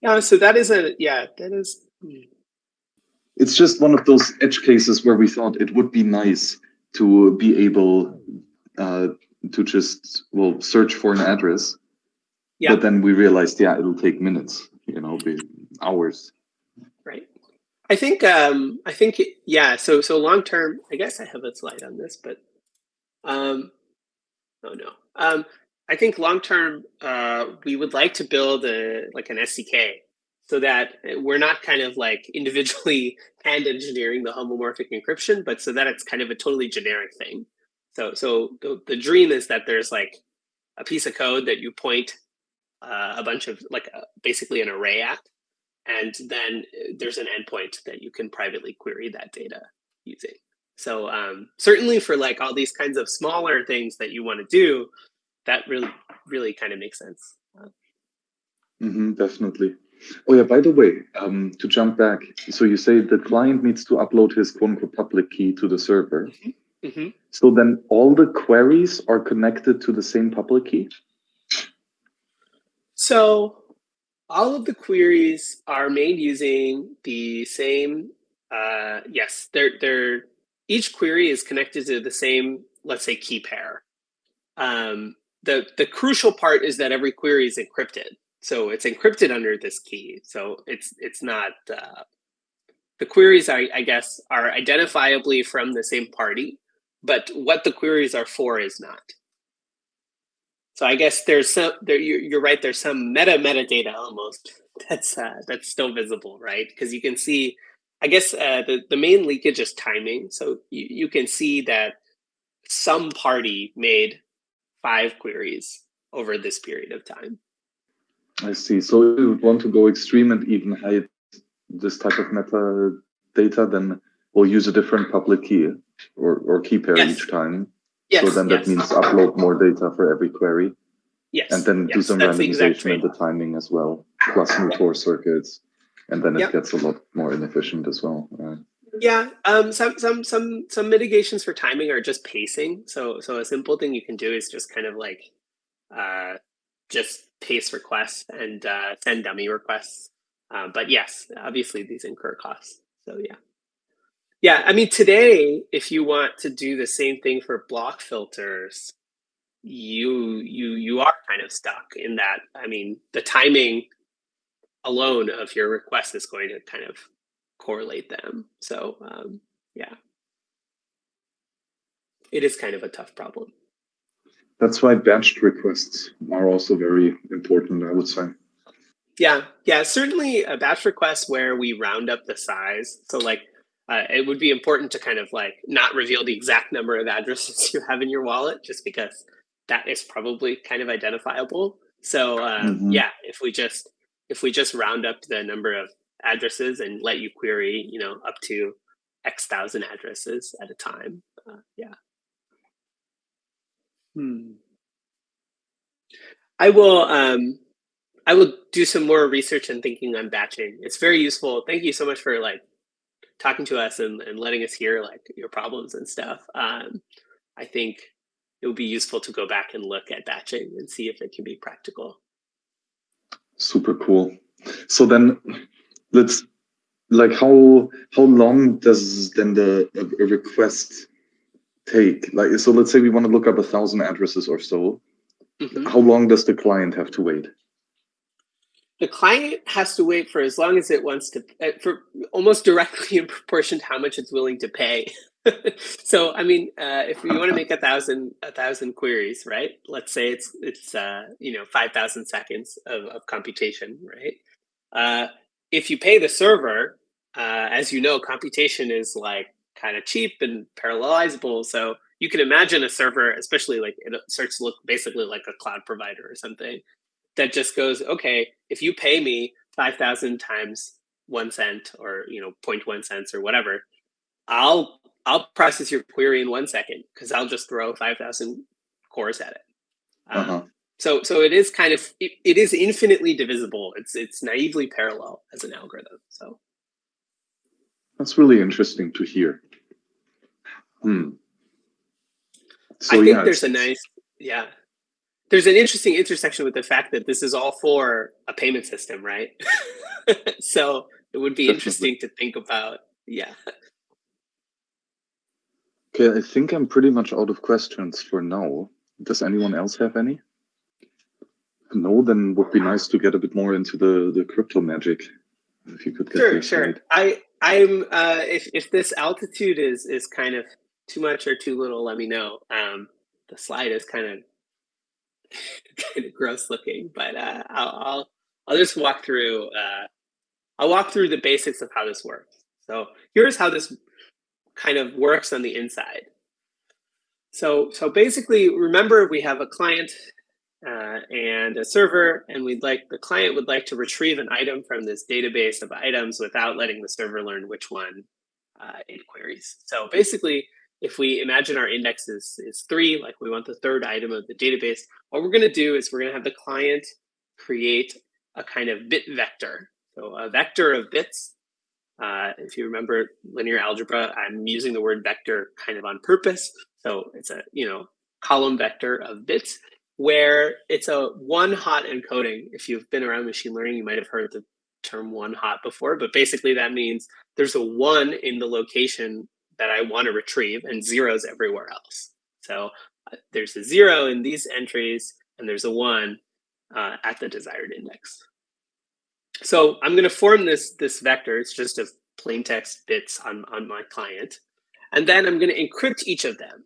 Speaker 2: Yeah, so that is a yeah, that is hmm.
Speaker 1: It's just one of those edge cases where we thought it would be nice to be able uh, to just, well, search for an address.
Speaker 2: Yeah.
Speaker 1: But then we realized, yeah, it'll take minutes, you know, be hours.
Speaker 2: right. I think um I think yeah, so so long term, I guess I have a slide on this, but um oh no. Um I think long term uh we would like to build a like an SDK so that we're not kind of like individually hand engineering the homomorphic encryption, but so that it's kind of a totally generic thing. So so the, the dream is that there's like a piece of code that you point uh, a bunch of like uh, basically an array at, and then uh, there's an endpoint that you can privately query that data using. So um, certainly for like all these kinds of smaller things that you want to do, that really really kind of makes sense.
Speaker 1: hmm definitely. Oh yeah, by the way, um, to jump back, so you say the client needs to upload his quote unquote public key to the server.
Speaker 2: hmm
Speaker 1: So then all the queries are connected to the same public key?
Speaker 2: So all of the queries are made using the same. Uh, yes, they're they're each query is connected to the same, let's say, key pair. Um, the the crucial part is that every query is encrypted. So it's encrypted under this key. So it's it's not uh, the queries. I, I guess are identifiably from the same party, but what the queries are for is not. So I guess there's some there. You're, you're right. There's some meta metadata almost that's uh, that's still visible, right? Because you can see. I guess uh, the the main leakage is timing. So you, you can see that some party made five queries over this period of time.
Speaker 1: I see. So if you would want to go extreme and even hide this type of metadata, then we'll use a different public key or, or key pair
Speaker 2: Yes.
Speaker 1: each time.
Speaker 2: Yes.
Speaker 1: so then
Speaker 2: yes,
Speaker 1: that means upload more data for every query
Speaker 2: yes,
Speaker 1: and then do some
Speaker 2: that's the exact
Speaker 1: randomization in the timing as well, plus new Tor circuits. And then it
Speaker 2: Yep.
Speaker 1: gets a lot more inefficient as well. Right?
Speaker 2: Yeah, um, some some some some mitigations for timing are just pacing. So so a simple thing you can do is just kind of like uh, just pace requests and uh, send dummy requests. Um, but yes, obviously these incur costs. So yeah, yeah. I mean today, if you want to do the same thing for block filters, you you you are kind of stuck in that. I mean the timing alone of your request is going to kind of correlate them. So um, yeah, it is kind of a tough problem.
Speaker 1: That's why batched requests are also very important, I would say.
Speaker 2: Yeah, yeah, certainly a batch request where we round up the size. So like, uh, it would be important to kind of like not reveal the exact number of addresses you have in your wallet, just because that is probably kind of identifiable. So um,
Speaker 1: Mhm.
Speaker 2: yeah, if we just if we just round up the number of addresses and let you query, you know, up to X thousand addresses at a time, uh, yeah. Hmm. I will. Um, I will do some more research and thinking on batching. It's very useful. Thank you so much for like talking to us and, and letting us hear like your problems and stuff. Um, I think it would be useful to go back and look at batching and see if it can be practical.
Speaker 1: Super cool. So then let's like how how long does then the a, a request take? Like so let's say we want to look up a thousand addresses or so.
Speaker 2: Mhm.
Speaker 1: How long does the client have to wait?
Speaker 2: The client has to wait for as long as it wants to, uh, for almost directly in proportion to how much it's willing to pay. so, I mean, uh, if you want to make a thousand a thousand queries, right? Let's say it's it's uh, you know five thousand seconds of, of computation, right? Uh, if you pay the server, uh, as you know, computation is like kind of cheap and parallelizable. So you can imagine a server, especially like it starts to look basically like a cloud provider or something that just goes, okay, if you pay me 5,000 times one cent or, you know, 0.1 cents or whatever, I'll I'll process your query in one second because I'll just throw 5,000 cores at it. Um,
Speaker 1: Uh-huh.
Speaker 2: So so it is kind of it, it is infinitely divisible. It's it's naively parallel as an algorithm. So
Speaker 1: That's really interesting to hear. Hmm. So
Speaker 2: I think
Speaker 1: yeah,
Speaker 2: there's a nice yeah. There's an interesting intersection with the fact that this is all for a payment system, right? so it would be
Speaker 1: Definitely.
Speaker 2: interesting to think about. Yeah.
Speaker 1: Okay, I think I'm pretty much out of questions for now. Does anyone else have any? No, then would be nice to get a bit more into the the crypto magic. If you could get
Speaker 2: Sure, sure.
Speaker 1: right.
Speaker 2: I I'm uh, if if this altitude is is kind of too much or too little, let me know. Um, the slide is kind of kind of gross looking, but uh, I'll, I'll I'll just walk through. Uh, I'll walk through the basics of how this works. So here's how this kind of works on the inside. So so basically, remember we have a client uh, and a server, and we'd like the client would like to retrieve an item from this database of items without letting the server learn which one uh, it queries. So basically, if we imagine our index is, is three, like we want the third item of the database, what we're going to do is we're going to have the client create a kind of bit vector. So a vector of bits. Uh, if you remember linear algebra, I'm using the word vector kind of on purpose. So it's a you know column vector of bits where it's a one hot encoding. If you've been around machine learning, you might have heard the term one hot before, but basically that means there's a one in the location that I want to retrieve and zeros everywhere else. So uh, there's a zero in these entries and there's a one uh, at the desired index. So I'm going to form this, this vector. It's just a plain text bits on, on my client. And then I'm going to encrypt each of them.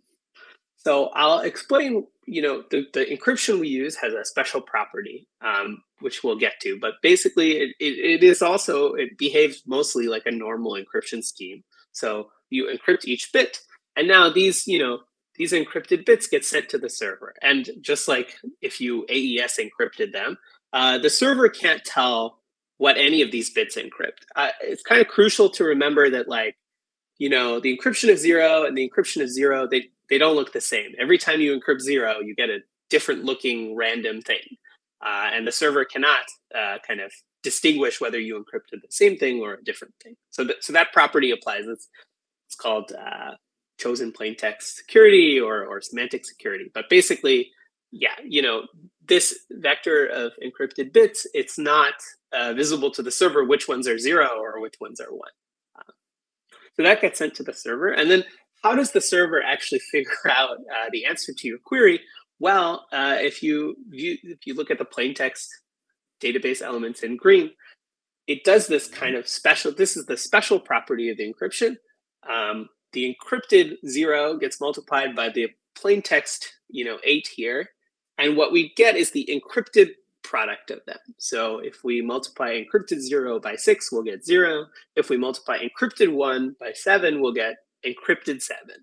Speaker 2: So I'll explain, you know, the, the encryption we use has a special property, um, which we'll get to. But basically, it, it, it is also, it behaves mostly like a normal encryption scheme. So you encrypt each bit, and now these, you know, these encrypted bits get sent to the server. And just like if you AES encrypted them, uh, the server can't tell what any of these bits encrypt. Uh, it's kind of crucial to remember that, like, you know, the encryption of zero and the encryption of zero, they, they don't look the same. Every time you encrypt zero, you get a different looking random thing. Uh, and the server cannot uh, kind of distinguish whether you encrypted the same thing or a different thing. So, th- so that property applies. It's, it's called uh, chosen plain text security or, or semantic security. But basically, yeah, you know, this vector of encrypted bits, it's not uh, visible to the server which ones are zero or which ones are one. Uh, so that gets sent to the server. And then how does the server actually figure out uh, the answer to your query? Well, uh, if you if you look at the plain text database elements in green, it does this kind of special. This is the special property of the encryption. Um, the encrypted zero gets multiplied by the plain text, you know, eight here, and what we get is the encrypted product of them. So if we multiply encrypted zero by six, we'll get zero. If we multiply encrypted one by seven, we'll get encrypted seven.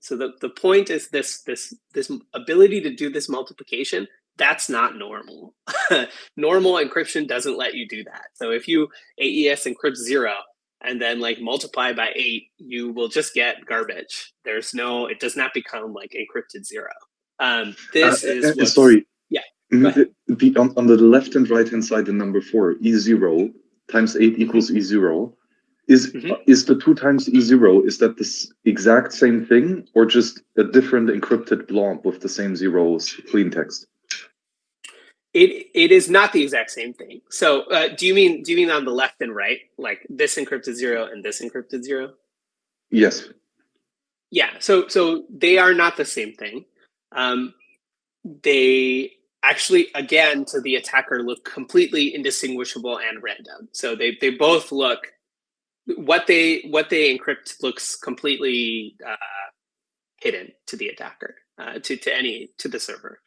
Speaker 2: So the, the point is this this this ability to do this multiplication, that's not normal. normal encryption doesn't let you do that. So if you AES encrypt zero and then like multiply by eight, you will just get garbage. There's no, it does not become like encrypted zero. Um, this
Speaker 1: Uh,
Speaker 2: is
Speaker 1: uh, sorry.
Speaker 2: yeah,
Speaker 1: Mhm,
Speaker 2: ahead.
Speaker 1: The, the- on, on the left and right hand side, the number four, E0 times eight equals E0. Is
Speaker 2: Mhm.
Speaker 1: is the two times E0, is that this exact same thing or just a different encrypted blob with the same zeros, plain text?
Speaker 2: It it is not the exact same thing. So uh, do you mean do you mean on the left and right, like this encrypted zero and this encrypted zero?
Speaker 1: Yes.
Speaker 2: Yeah. So so they are not the same thing. Um, they actually again to the attacker look completely indistinguishable and random. So they they both look what they what they encrypt looks completely uh, hidden to the attacker uh, to to any to the server.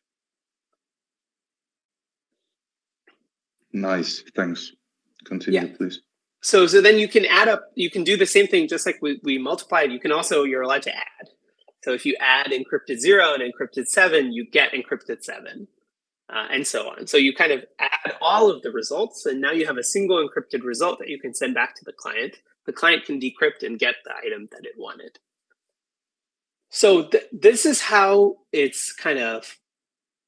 Speaker 1: Nice. Thanks. Continue,
Speaker 2: Yeah.
Speaker 1: please.
Speaker 2: So so then you can add up. You can do the same thing just like we, we multiplied. You can also you're allowed to add. So if you add encrypted zero and encrypted seven, you get encrypted seven. uh, and so on. So you kind of add all of the results, and now you have a single encrypted result that you can send back to the client. The client can decrypt and get the item that it wanted. So th this is how it's kind of,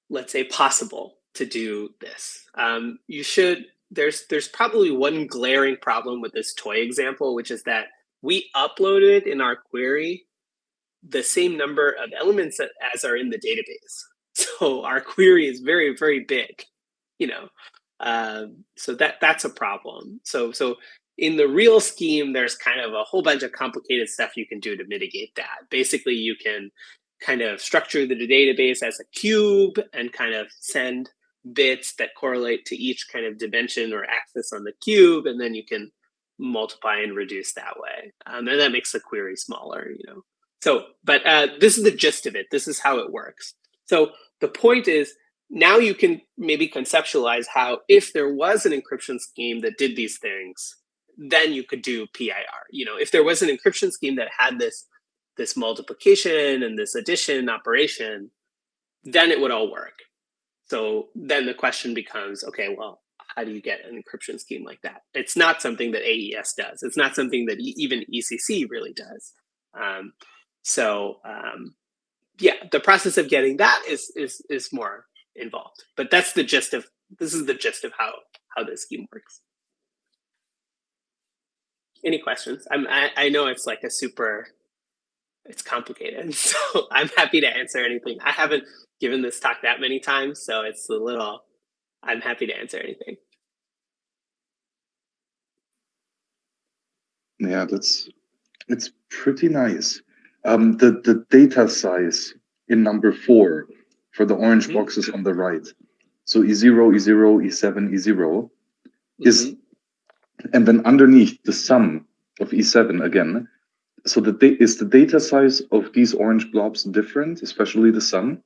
Speaker 2: let's say, possible to do this. Um, you should, there's, there's probably one glaring problem with this toy example, which is that we uploaded in our query the same number of elements as are in the database. So our query is very, very big, you know. Um, so that that's a problem. So so in the real scheme, there's kind of a whole bunch of complicated stuff you can do to mitigate that. Basically, you can kind of structure the database as a cube and kind of send bits that correlate to each kind of dimension or axis on the cube, and then you can multiply and reduce that way. Um, and that makes the query smaller, you know. So, but uh, this is the gist of it. This is how it works. So the point is now you can maybe conceptualize how if there was an encryption scheme that did these things, then you could do PIR. You know, if there was an encryption scheme that had this this multiplication and this addition operation, then it would all work. So then the question becomes, okay, well, how do you get an encryption scheme like that? It's not something that AES does. It's not something that even ECC really does. Um, so um, yeah, the process of getting that is is is more involved. But that's the gist of this is the gist of how how this scheme works. Any questions? I'm I, I know it's like a super it's complicated, so I'm happy to answer anything. I haven't given this talk that many times, so it's a little I'm happy to answer anything.
Speaker 1: Yeah, that's it's pretty nice. Um, the, the data size in number four for the orange mm -hmm. boxes on the right. So E0, E0, E7, E0 mm -hmm. is, mm-hmm. And then underneath the sum of E7 again. So the is the data size of these orange blobs different, especially the sum?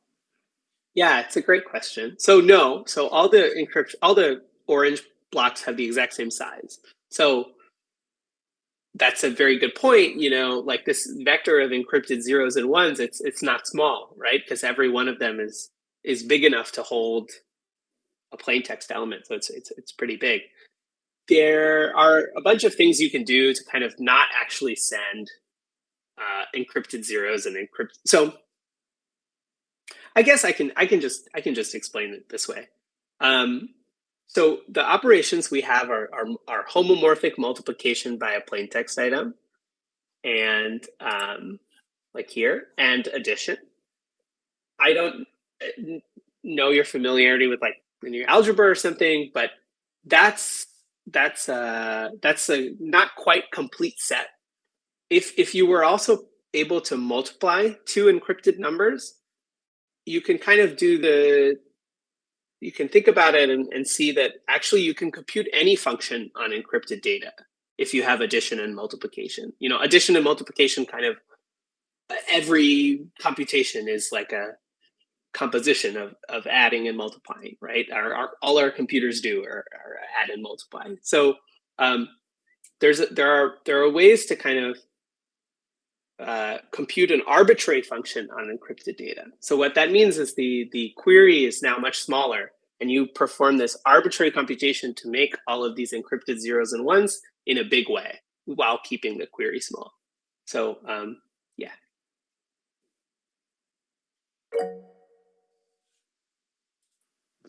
Speaker 2: Yeah, it's a great question. So no, so all the encryption, all the orange blocks have the exact same size. So that's a very good point. You know, like this vector of encrypted zeros and ones, it's it's not small, right? Because every one of them is is big enough to hold a plain text element. So it's it's it's pretty big. There are a bunch of things you can do to kind of not actually send uh, encrypted zeros and encrypt. So I guess I can I can just I can just explain it this way. Um, so the operations we have are, are, are homomorphic multiplication by a plain text item and um, like here and addition. I don't uh, know your familiarity with like linear algebra or something, but that's that's uh that's a not quite complete set. If if you were also able to multiply two encrypted numbers, you can kind of do the you can think about it and, and see that actually you can compute any function on encrypted data if you have addition and multiplication. You know, addition and multiplication kind of every computation is like a composition of, of adding and multiplying, right? Our, our all our computers do are, are add and multiply. So um, there's a, there are there are ways to kind of uh, compute an arbitrary function on encrypted data. So what that means is the, the query is now much smaller and you perform this arbitrary computation to make all of these encrypted zeros and ones in a big way while keeping the query small. So um, yeah.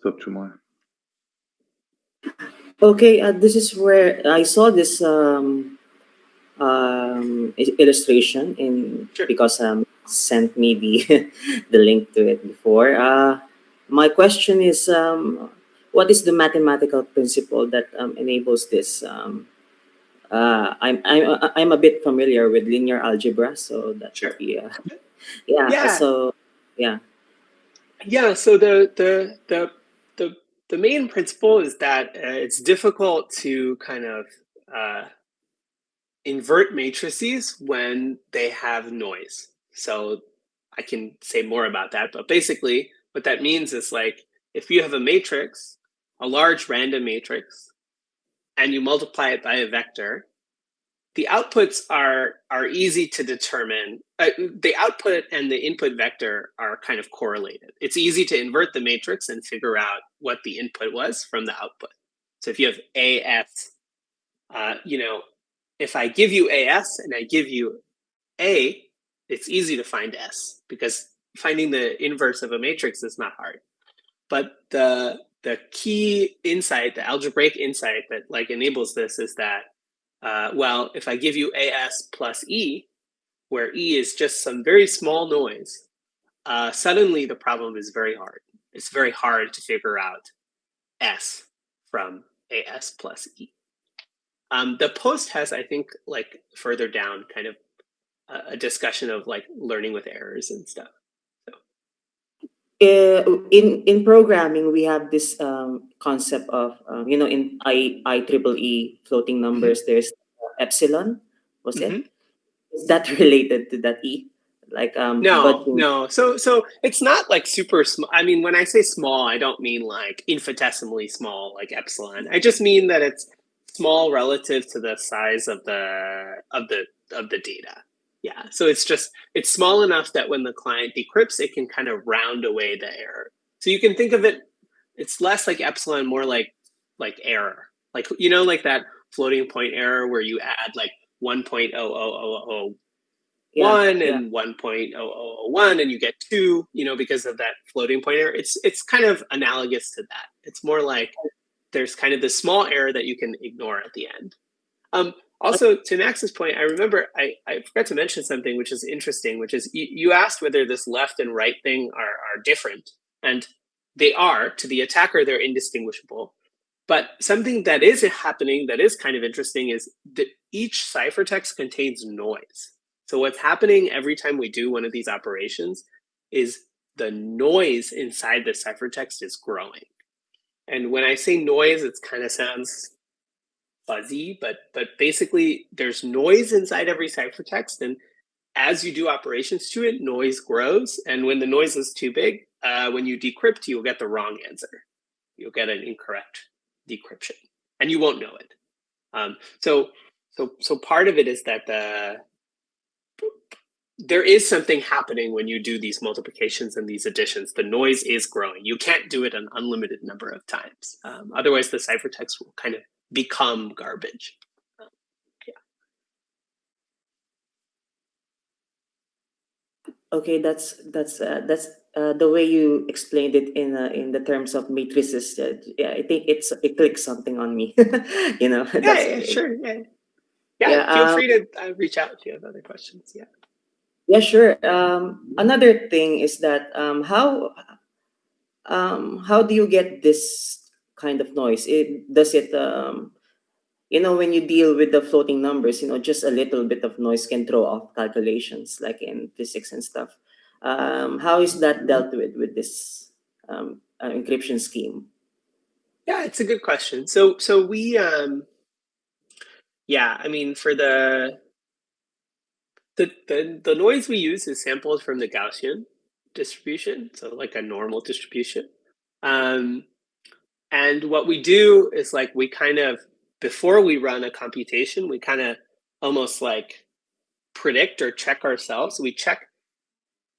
Speaker 1: What's up, Chumai?
Speaker 4: Okay, uh, this is where I saw this um, um, illustration in sure. because um sent me the the link to it before. Uh, my question is, um, what is the mathematical principle that um, enables this? Um, uh, I'm I'm I'm a bit familiar with linear algebra, so that
Speaker 2: sure.
Speaker 4: be uh, yeah, yeah. So yeah,
Speaker 2: yeah. So the the the the main principle is that uh, it's difficult to kind of uh, invert matrices when they have noise. So I can say more about that, but basically what that means is like, if you have a matrix, a large random matrix, and you multiply it by a vector, the outputs are are easy to determine. Uh, the output and the input vector are kind of correlated. It's easy to invert the matrix and figure out what the input was from the output. So if you have AS, uh, you know, if I give you AS and I give you A, it's easy to find S because finding the inverse of a matrix is not hard. But the the key insight, the algebraic insight that like enables this is that, uh, well, if I give you AS plus E, where E is just some very small noise, uh, suddenly the problem is very hard. It's very hard to figure out S from AS plus E. Um, the post has, I think, like further down kind of a, a discussion of like learning with errors and stuff.
Speaker 4: Uh, in in programming, we have this um, concept of um, you know in I I triple E floating numbers. There's epsilon. Was
Speaker 2: Mhm.
Speaker 4: it? Is that related to that E? Like um.
Speaker 2: No,
Speaker 4: but-
Speaker 2: no. So so it's not like super small. I mean, when I say small, I don't mean like infinitesimally small, like epsilon. I just mean that it's small relative to the size of the of the of the data. Yeah. So it's just it's small enough that when the client decrypts, it can kind of round away the error. So you can think of it. It's less like epsilon, more like like error. Like you know, like that floating point error where you add like one point oh oh oh oh
Speaker 4: yeah,
Speaker 2: one
Speaker 4: yeah.
Speaker 2: and oh one and you get two you know because of that floating point error it's it's kind of analogous to that it's more like there's kind of this small error that you can ignore at the end um also to max's point i remember i i forgot to mention something which is interesting which is you, you asked whether this left and right thing are are different and they are. To the attacker they're indistinguishable. But something that is happening that is kind of interesting is that each ciphertext contains noise. So what's happening every time we do one of these operations is the noise inside the ciphertext is growing. And when I say noise, it kind of sounds fuzzy, but but basically there's noise inside every ciphertext, and as you do operations to it, noise grows. And when the noise is too big, uh, when you decrypt, you'll get the wrong answer. You'll get an incorrect decryption, and you won't know it. Um, so so so part of it is that the there is something happening when you do these multiplications and these additions. The noise is growing. You can't do it an unlimited number of times. Um, otherwise, the ciphertext will kind of become garbage.
Speaker 4: Okay, that's that's uh, that's uh, the way you explained it in uh, in the terms of matrices. Uh, yeah, I think it's it clicks something on me. you know.
Speaker 2: Yeah,
Speaker 4: that's
Speaker 2: yeah, sure. Yeah, yeah.
Speaker 4: Yeah,
Speaker 2: feel
Speaker 4: um,
Speaker 2: free to uh, reach out if you have other questions. Yeah.
Speaker 4: Yeah, sure. Um, another thing is that um, how um, how do you get this kind of noise? It does it um, you know when you deal with the floating numbers, you know, just a little bit of noise can throw off calculations, like in physics and stuff. Um, how is that dealt with with this um, uh, encryption scheme?
Speaker 2: Yeah, it's a good question. So so we um yeah, I mean for the the the, the noise we use is sampled from the Gaussian distribution, so like a normal distribution. Um and what we do is like we kind of before we run a computation, we kind of almost like predict or check ourselves. We check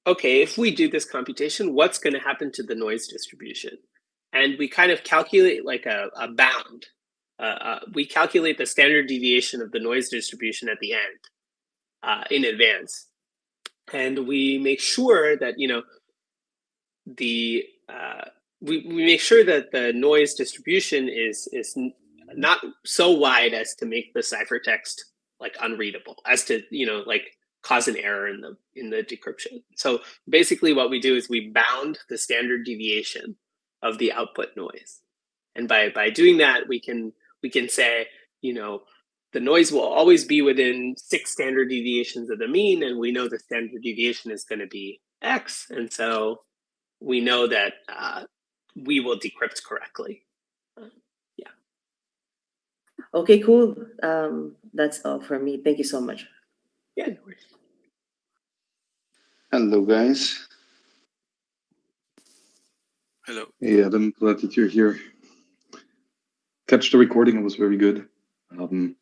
Speaker 2: okay, if we do this computation, what's going to happen to the noise distribution? and we kind of calculate like a, a bound. Uh, uh, we calculate the standard deviation of the noise distribution at the end uh, in advance, and we make sure that you know the uh, we, we make sure that the noise distribution is is not so wide as to make the ciphertext like unreadable, as to you know like cause an error in the in the decryption. So basically, what we do is we bound the standard deviation of the output noise. And by by doing that, we can we can say, you know, the noise will always be within six standard deviations of the mean, and we know the standard deviation is going to be x, and so we know that uh, we will decrypt correctly. Yeah.
Speaker 4: Okay, cool. Um, that's all from me. Thank you so much.
Speaker 2: Yeah, no worries.
Speaker 5: Hello, guys.
Speaker 6: Hello.
Speaker 1: Hey, Adam, glad that you're here. Catch the recording, it was very good. Um,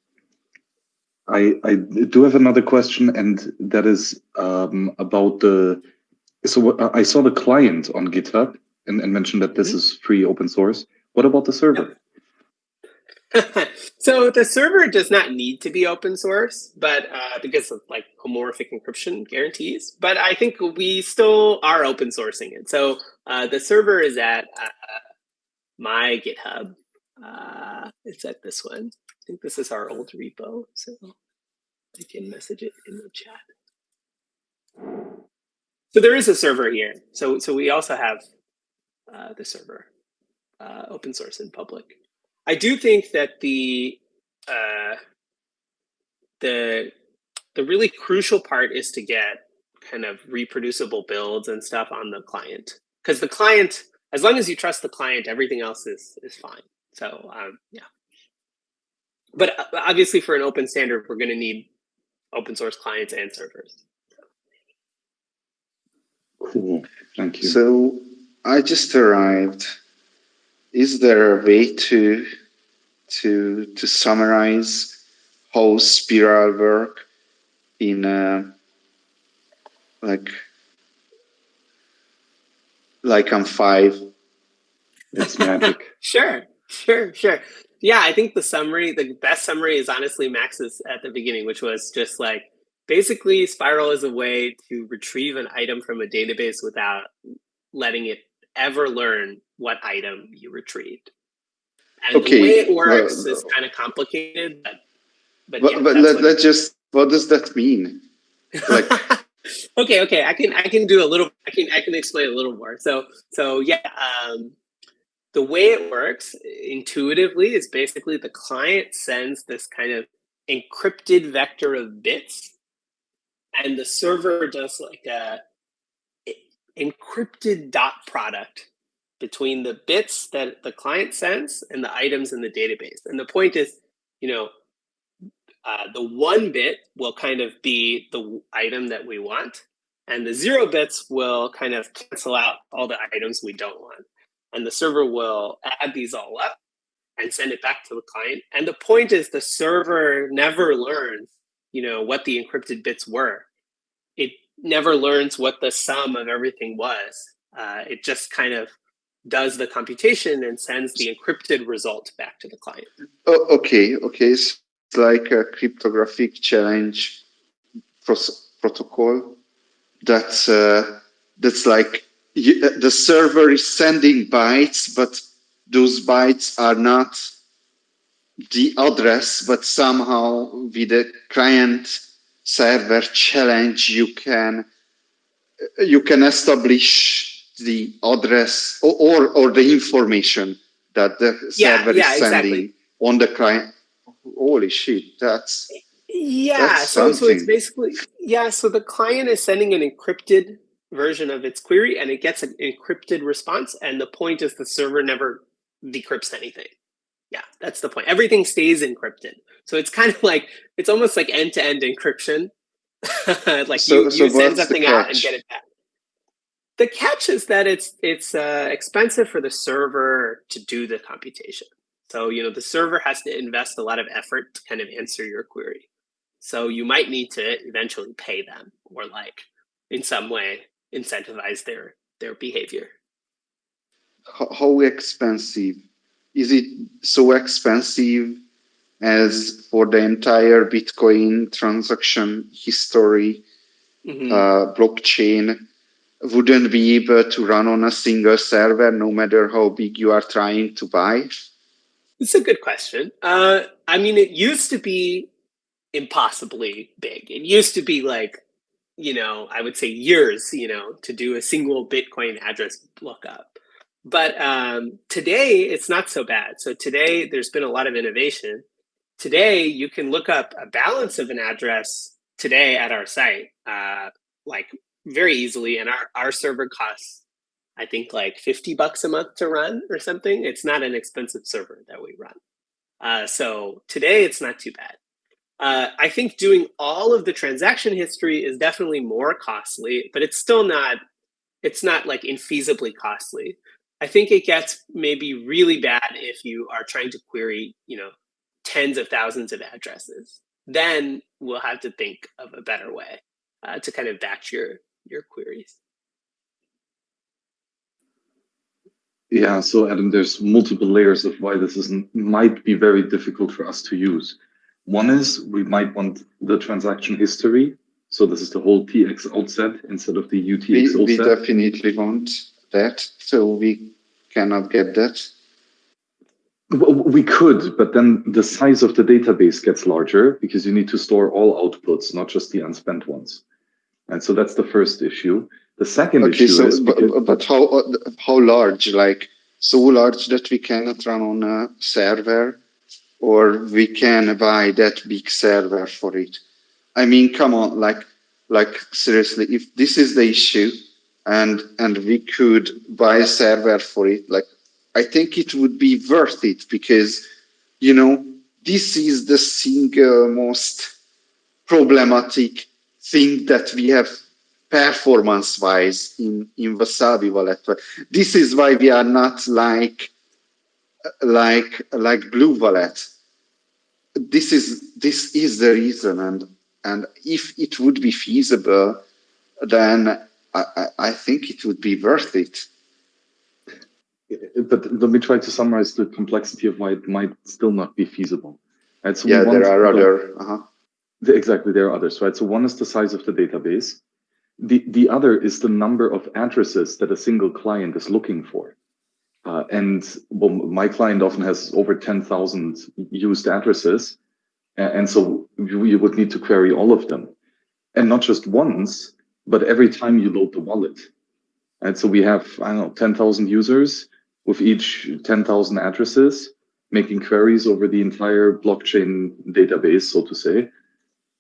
Speaker 1: I, I do have another question, and that is um, about the. So I saw the client on GitHub and, and mentioned that this is free open source. What about the server?
Speaker 2: so the server does not need to be open source, but uh, because of like homomorphic encryption guarantees. But I think we still are open sourcing it. So uh, the server is at uh, my GitHub. Uh, it's at this one. I think this is our old repo, so I can message it in the chat. So there is a server here. So so we also have uh, the server, uh, open source and public. I do think that the uh, the the really crucial part is to get kind of reproducible builds and stuff on the client because the client, as long as you trust the client, everything else is is fine. So um, yeah, but uh, obviously for an open standard, we're going to need open source clients and servers.
Speaker 1: Cool. Thank you.
Speaker 5: So I just arrived. Is there a way to to to summarize how spiral work in uh, like like I'm five?
Speaker 1: it's magic.
Speaker 2: Sure, sure, sure. Yeah, I think the summary, the best summary is honestly Max's at the beginning, which was just like basically Spiral is a way to retrieve an item from a database without letting it ever learn what item you retrieved. And
Speaker 5: Okay,
Speaker 2: the way it works is kind of complicated, but but,
Speaker 5: But,
Speaker 2: yeah,
Speaker 5: but
Speaker 2: that's
Speaker 5: let's just what does that mean? like-
Speaker 2: okay, okay, I can I can do a little I can I can explain a little more. So so yeah, um, the way it works intuitively is basically the client sends this kind of encrypted vector of bits, and the server does like a encrypted dot product between the bits that the client sends and the items in the database. And the point is, you know, uh, the one bit will kind of be the item that we want, and the zero bits will kind of cancel out all the items we don't want. And the server will add these all up and send it back to the client. And the point is the server never learns, you know, what the encrypted bits were. Never learns what the sum of everything was. Uh, it just kind of does the computation and sends the encrypted result back to the client.
Speaker 5: Oh, okay, okay. It's like a cryptographic challenge pros- protocol. That's uh, that's like you, uh, the server is sending bytes, but those bytes are not the address, but somehow with the client server challenge, you can you can establish the address or or, or the information that the
Speaker 2: Yeah,
Speaker 5: server
Speaker 2: yeah,
Speaker 5: is sending
Speaker 2: exactly.
Speaker 5: on the client. Holy shit, that's
Speaker 2: Yeah,
Speaker 5: That's
Speaker 2: so so it's basically yeah, so the client is sending an encrypted version of its query and it gets an encrypted response and the point is the server never decrypts anything. Yeah, that's the point. Everything stays encrypted. So it's kind of like it's almost like end-to-end encryption. like
Speaker 5: So-
Speaker 2: you,
Speaker 5: so
Speaker 2: you send something out and get it back. The catch is that it's it's uh, expensive for the server to do the computation. So you know the server has to invest a lot of effort to kind of answer your query. So you might need to eventually pay them or like in some way incentivize their their behavior.
Speaker 5: how expensive is it so expensive as for the entire bitcoin transaction history
Speaker 2: Mhm.
Speaker 5: uh, blockchain wouldn't be able to run on a single server no matter how big you are trying to buy
Speaker 2: It's a good question. Uh, I mean, it used to be impossibly big. It used to be like, you know, I would say years, you know, to do a single Bitcoin address lookup. But um, today, it's not so bad. So today, there's been a lot of innovation. Today, you can look up a balance of an address today at our site, uh, like very easily. And our, our server costs I think like 50 bucks a month to run or something. It's not an expensive server that we run. Uh, so today it's not too bad. Uh, I think doing all of the transaction history is definitely more costly, but it's still not, it's not like infeasibly costly. I think it gets maybe really bad if you are trying to query, you know, tens of thousands of addresses. then we'll have to think of a better way uh, to kind of batch your your queries.
Speaker 1: Yeah, so Adam, there's multiple layers of why this is might be very difficult for us to use. One is we might want the transaction history. So this is the whole TXO set instead of the UTX
Speaker 5: we,
Speaker 1: outset.
Speaker 5: we definitely want that, so we cannot get that.
Speaker 1: Well, we could, but then the size of the database gets larger because you need to store all outputs, not just the unspent ones. And so that's the first issue. The second
Speaker 5: Okay,
Speaker 1: issue
Speaker 5: so
Speaker 1: is
Speaker 5: but, but how uh, how large? Like so large that we cannot run on a server, or we can buy that big server for it. I mean, come on, like like seriously, if this is the issue, and and we could buy a server for it, like I think it would be worth it because you know this is the single most problematic thing that we have performance wise in, in Wasabi wallet. This is why we are not like like like Blue Wallet. This is this is the reason, and and if it would be feasible, then I, I, I think it would be worth it.
Speaker 1: but let me try to summarize the complexity of why it might still not be feasible. Right? So
Speaker 5: yeah, there are
Speaker 1: the-
Speaker 5: other. Uh-huh.
Speaker 1: the- exactly there are others, right? So one is the size of the database. The the other is the number of addresses that a single client is looking for. Uh, and well, my client often has over 10,000 used addresses. And so you, you would need to query all of them. And not just once, but every time you load the wallet. And so we have, I don't know, 10,000 users with each 10,000 addresses making queries over the entire blockchain database, so to say.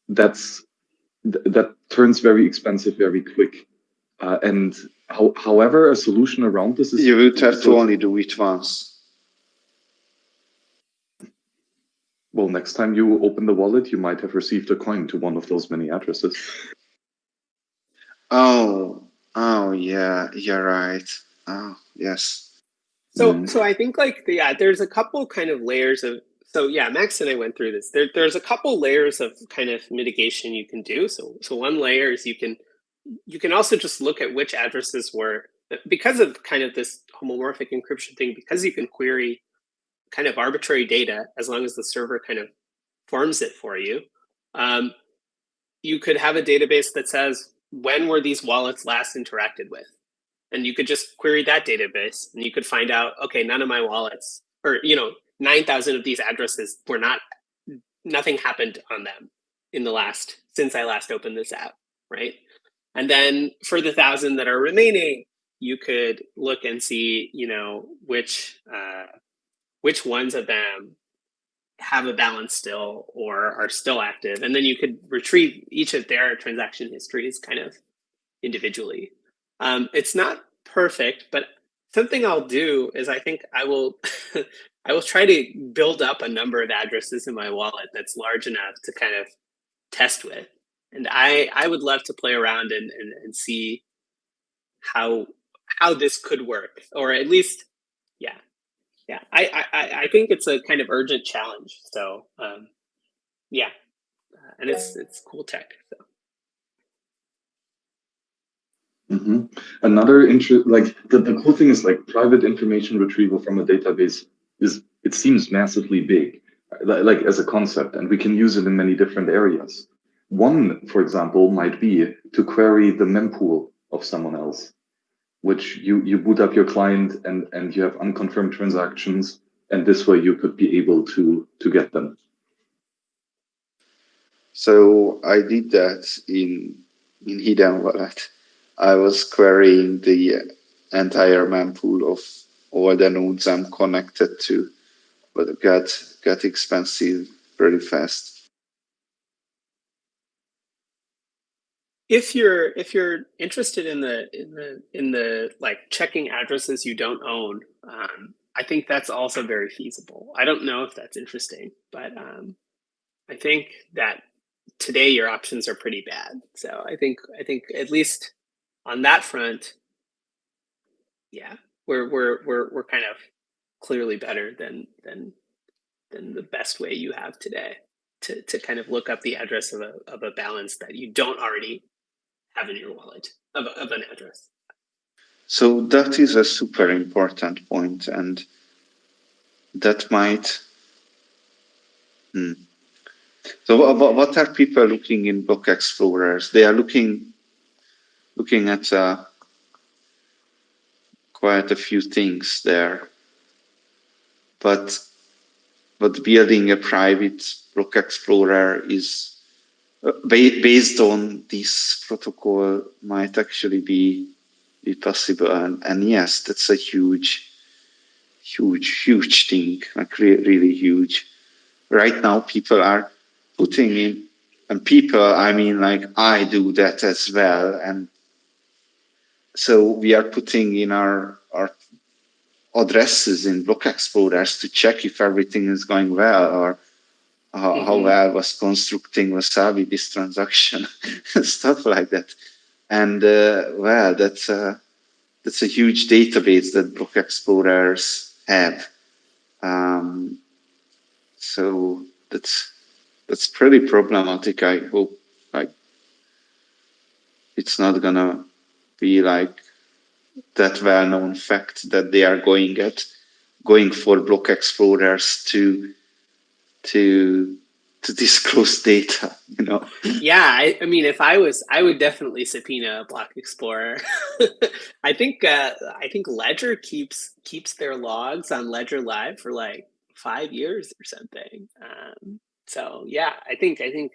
Speaker 1: That's th- that turns very expensive very quick. Uh, and how, however, a solution around this is
Speaker 5: You would have to only do it once.
Speaker 1: well, next time you open the wallet, you might have received a coin to one of those many addresses.
Speaker 5: Oh, oh yeah, you're right. Oh, yes.
Speaker 2: So
Speaker 1: Mm.
Speaker 2: so I think like the, yeah, there's a couple kind of layers of so yeah, Max and I went through this. There there's a couple layers of kind of mitigation you can do. So so one layer is you can you can also just look at which addresses were because of kind of this homomorphic encryption thing, because you can query kind of arbitrary data as long as the server kind of forms it for you. Um, you could have a database that says when were these wallets last interacted with? And you could just query that database and you could find out okay none of my wallets or you know 9000 of these addresses were not nothing happened on them in the last since i last opened this app right? And then for the thousand that are remaining you could look and see you know which uh, which ones of them have a balance still or are still active and then you could retrieve each of their transaction histories kind of individually um, it's not perfect, but something I'll do is I think I will I will try to build up a number of addresses in my wallet that's large enough to kind of test with. And I I would love to play around and and, and see how how this could work, or at least yeah I I I think it's a kind of urgent challenge. So um, yeah, uh, and it's it's cool tech. So.
Speaker 1: hmm Another interest, like the, the cool thing is like private information retrieval from a database is, it seems massively big, like as a concept, and we can use it in many different areas. One, for example, might be to query the mempool of someone else, which you, you boot up your client and, and you have unconfirmed transactions, and this way you could be able to, to get them.
Speaker 5: So I did that in in Hidden Wallet. I was querying the entire mempool of all the nodes I'm connected to, but it got got expensive pretty fast.
Speaker 2: If you're if you're interested in the in the in the like checking addresses you don't own um, i think that's also very feasible. I don't know if that's interesting but um, i think that today your options are pretty bad. So i think i think at least on that front yeah we're we're we're, we're kind of clearly better than than than the best way you have today to, to kind of look up the address of a, of a balance that you don't already have in your wallet of, of an address.
Speaker 5: So that is a super important point, and that might. Hmm. So what, what are people looking in block explorers? They are looking looking at uh, quite a few things there, but but building a private block explorer is based on this protocol might actually be be possible and, and yes that's a huge huge huge thing like re really huge. Right now people are putting in and people i mean like i do that as well and so we are putting in our our addresses in block explorers to check if everything is going well or how, mm -hmm. how mm-hmm. well was constructing wasabi this transaction stuff like that and uh, well that's a that's a huge database that block explorers have um, so that's that's pretty problematic i hope like it's not gonna be like that well-known fact that they are going at going for block explorers to to to disclose data you know?
Speaker 2: Yeah I, I, mean if i was i would definitely subpoena block explorer. I think uh i think ledger keeps keeps their logs on ledger live for like five years or something. Um so yeah i think i think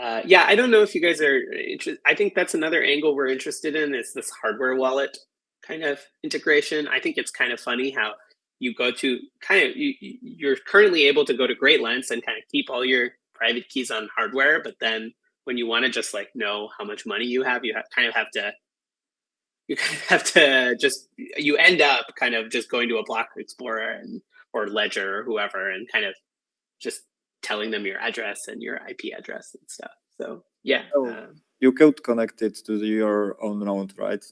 Speaker 2: uh yeah i don't know if you guys are interested i think that's another angle we're interested in is this hardware wallet kind of integration. I think it's kind of funny how you go to kind of you, you're currently able to go to Great Lengths and kind of keep all your private keys on hardware, but then when you want to just like know how much money you have, you have, kind of have to you kind of have to just you end up kind of just going to a block explorer and or ledger or whoever and kind of just telling them your address and your ip address and stuff. So yeah
Speaker 6: oh, um, you could connect it to the, your own node right?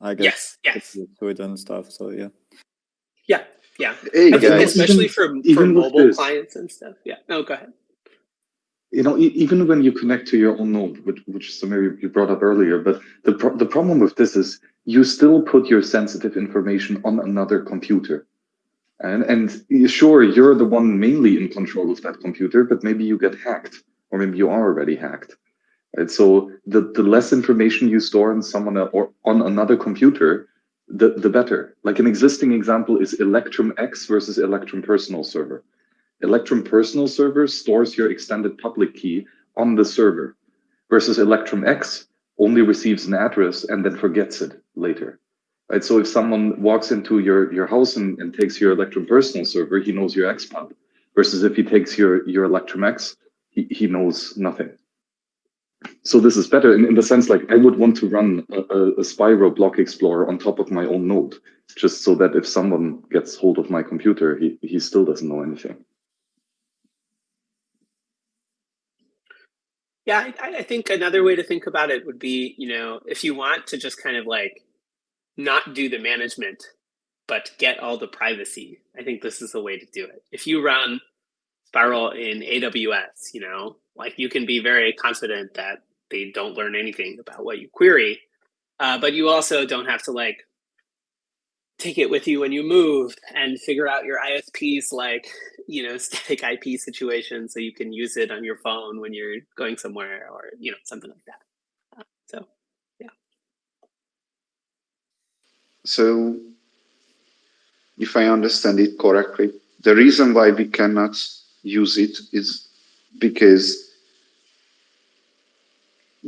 Speaker 2: I guess yes yes.
Speaker 6: to it and stuff so yeah.
Speaker 2: Yeah yeah, hey, especially even, for, for mobile clients and stuff. Yeah. No, go ahead.
Speaker 1: You know, even when you connect to your own node, which, which Samir you brought up earlier, but the pro the problem with this is you still put your sensitive information on another computer. And, and sure, you're the one mainly in control of that computer, but maybe you get hacked, or maybe you are already hacked. Right? So the, the less information you store on someone uh, or on another computer, the, the better. Like an existing example is Electrum X versus Electrum Personal Server. Electrum Personal Server stores your extended public key on the server versus Electrum X only receives an address and then forgets it later. Right? So if someone walks into your, your house and, and takes your Electrum Personal Server, he knows your XPub. Versus if he takes your, your Electrum X, he, he knows nothing so this is better in, in the sense like I would want to run a, a, Spiral block explorer on top of my own node, just so that if someone gets hold of my computer, he, he still doesn't know anything.
Speaker 2: Yeah, I, I think another way to think about it would be, you know, if you want to just kind of like not do the management, but get all the privacy, I think this is the way to do it. If you run Spiral in AWS, you know, like you can be very confident that they don't learn anything about what you query, uh, but you also don't have to like take it with you when you move and figure out your ISP's like, you know, static IP situation so you can use it on your phone when you're going somewhere or, you know, something like that. So, yeah.
Speaker 5: So, if I understand it correctly, the reason why we cannot use it is because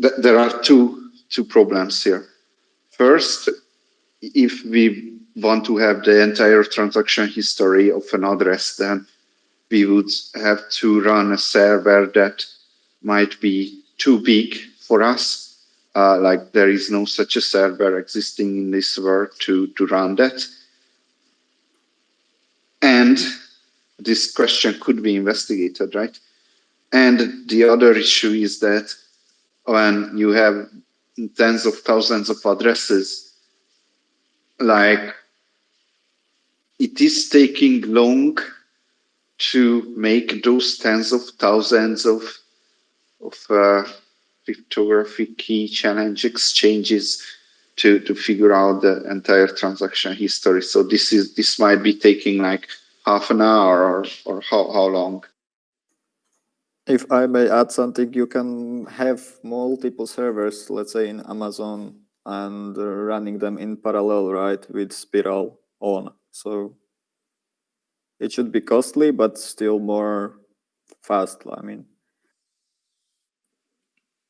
Speaker 5: th there are two two problems here. First, if we want to have the entire transaction history of an address, then we would have to run a server that might be too big for us. Uh, like there is no such a server existing in this world to, to run that. And this question could be investigated, right? And the other issue is that when you have tens of thousands of addresses, like it is taking long to make those tens of thousands of of uh, cryptographic key challenge exchanges to to figure out the entire transaction history. So this is this might be taking like half an hour or or how how long?
Speaker 6: If I may add something, you can have multiple servers, let's say in Amazon, and uh, running them in parallel, right, with Spiral on. So it should be costly, but still more fast. I mean,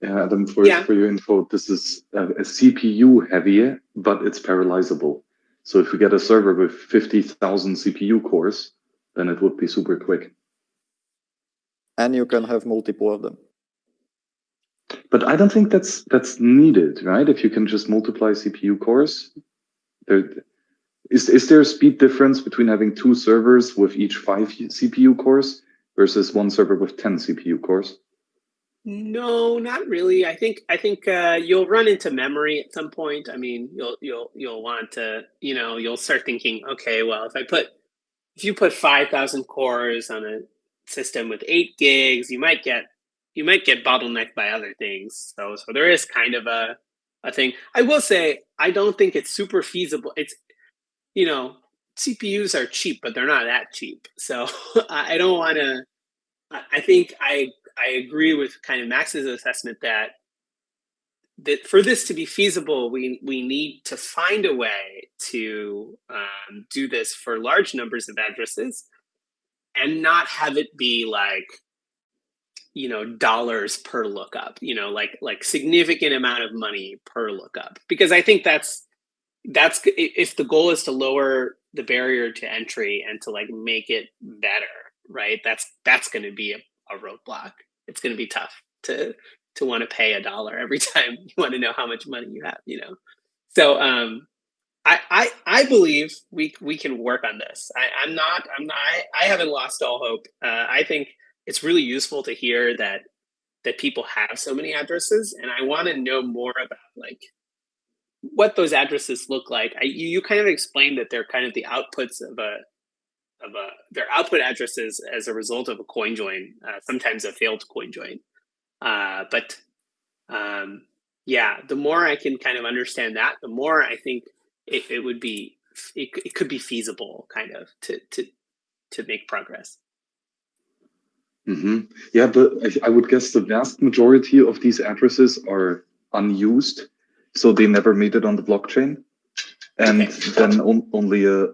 Speaker 1: Yeah, Adam, for,
Speaker 2: Yeah.
Speaker 1: for your info, this is a, a CPU heavy, but it's parallelizable. So if we get a server with 50,000 CPU cores, then it would be super quick.
Speaker 6: And you can have multiple of them.
Speaker 1: But I don't think that's that's needed, right? If you can just multiply CPU cores, there is is there a speed difference between having two servers with each five CPU cores versus one server with 10 CPU cores?
Speaker 2: No, not really. I think I think uh, you'll run into memory at some point. I mean, you'll you'll you'll want to, you know, you'll start thinking, okay, well, if I put if you put five thousand cores on a system with eight gigs, you might get you might get bottlenecked by other things. So so there is kind of a a thing. I will say I don't think it's super feasible. It's you know, CPUs are cheap, but they're not that cheap. So I don't want to. I I think I I agree with kind of Max's assessment that that for this to be feasible, we we need to find a way to um, do this for large numbers of addresses, and not have it be like you know dollars per lookup you know like like significant amount of money per lookup. Because i think that's that's if the goal is to lower the barrier to entry and to like make it better right that's that's going to be a, a roadblock. It's going to be tough to to want to pay a dollar every time you want to know how much money you have you know? So um I, I I believe we we can work on this. I, I'm not I'm not I, I haven't lost all hope. Uh, I think it's really useful to hear that that people have so many addresses, and I want to know more about like what those addresses look like. I, you, you kind of explained that they're kind of the outputs of a of a their output addresses as a result of a coin join, uh, sometimes a failed coin join. Uh, but um, yeah, the more I can kind of understand that, the more I think it, it would be it, it could be feasible kind of to to to make progress.
Speaker 1: hmm Yeah, but I, I would guess the vast majority of these addresses are unused, so they never made it on the blockchain, and
Speaker 2: Okay.
Speaker 1: then on, only a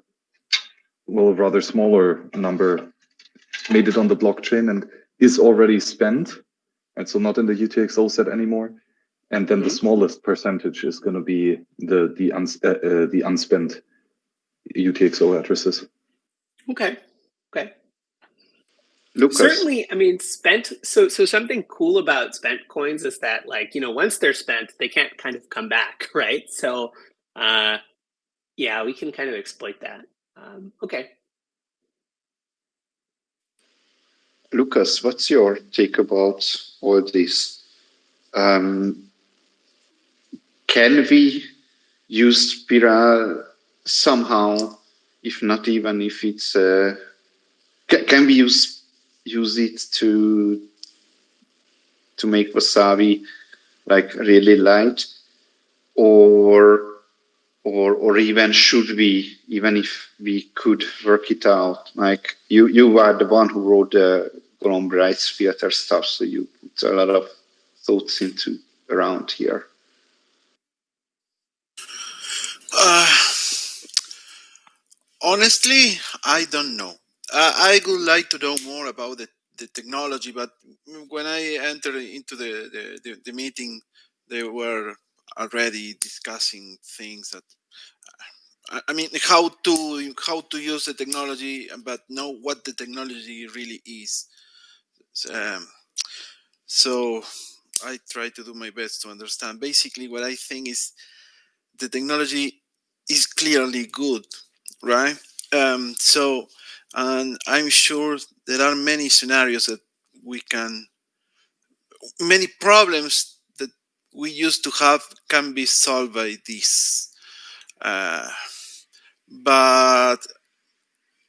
Speaker 1: well, rather smaller number made it on the blockchain and is already spent, and so not in the UTXO set anymore. And then the
Speaker 2: Mhm.
Speaker 1: smallest percentage is going to be the the uns, uh, uh, the unspent UTXO addresses.
Speaker 2: Okay. Okay.
Speaker 5: Lucas,
Speaker 2: Certainly, I mean, spent. So, so something cool about spent coins is that, like, you know, once they're spent, they can't kind of come back, right? So, uh, yeah, we can kind of exploit that. Um, okay.
Speaker 5: Lucas, what's your take about all this? Um, can we use Spiral somehow, if not even if it's, uh, ca- can we use use it to to make wasabi like really light, or or or even should we even if we could work it out? Like you you are the one who wrote the Golomb filter stuff so you put a lot of thoughts into around here
Speaker 7: Uh, honestly, I don't know. Uh, I would like to know more about the, the technology, but when I entered into the, the, the, the meeting, they were already discussing things that I- I mean how to how to use the technology, but know what the technology really is. Um, so I try to do my best to understand. Basically, what I think is the technology is clearly good, right? Um, so, and I'm sure there are many scenarios that we can, many problems that we used to have can be solved by this. Uh, but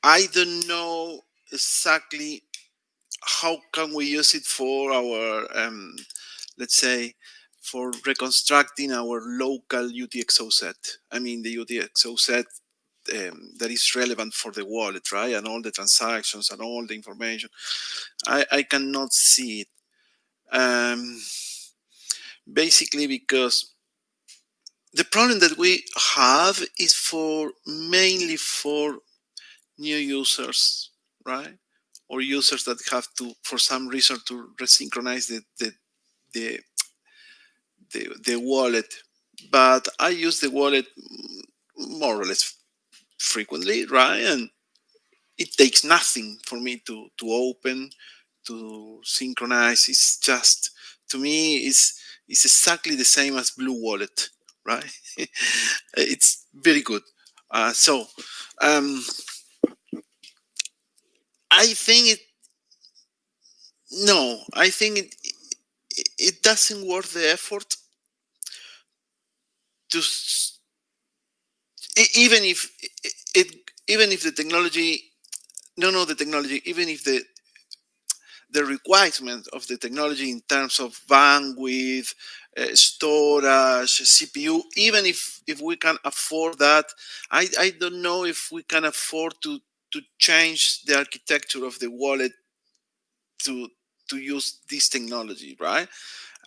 Speaker 7: I don't know exactly how can we use it for our, um, let's say, for reconstructing our local UTXO set. I mean, the UTXO set um, that is relevant for the wallet, right? And all the transactions and all the information. I, I cannot see it. Um, basically because the problem that we have is for mainly for new users, right? Or users that have to, for some reason, to resynchronize the the the the, the wallet. But I use the wallet more or less frequently, right? And it takes nothing for me to to open, to synchronize. It's just to me, it's it's exactly the same as Blue Wallet, right? it's very good. Uh, so um, I think it. No, I think it. It doesn't worth the effort to even if it even if the technology no no the technology even if the the requirement of the technology in terms of bandwidth, uh, storage, CPU, even if, if we can afford that, I, I don't know if we can afford to, to change the architecture of the wallet to, to use this technology, right?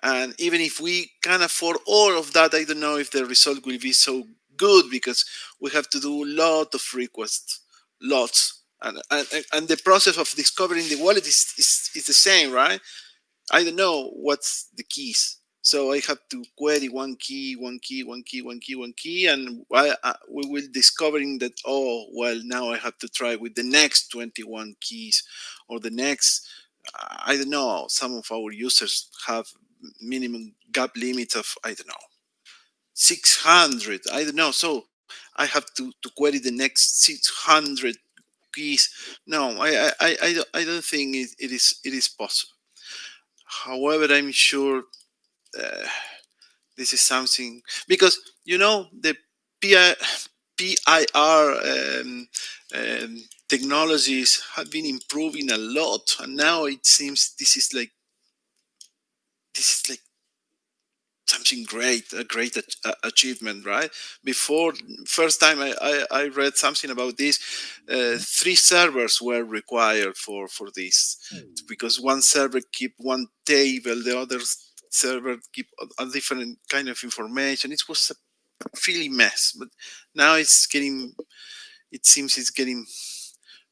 Speaker 7: And even if we can afford all of that, I don't know if the result will be so good because we have to do a lot of requests, lots and, and, and the process of discovering the wallet is, is, is the same, right? I don't know what's the keys. So I have to query one key, one key, one key, one key, one key, and I, I, we will discovering that, oh, well, now I have to try with the next 21 keys or the next, I don't know, some of our users have minimum gap limit of, I don't know, 600, I don't know. So I have to, to query the next 600 keys. No, I I I, I don't think it, it is it is possible. However, I'm sure uh, this is something because you know the PI, PIR um, um, technologies have been improving a lot, and now it seems this is like this is like something great, a great achievement, right? Before, first time I, I, I read something about this, uh, three servers were required for, for this because one server keep one table, the other server keep a, a different kind of information. It was a really mess, but now it's getting, it seems it's getting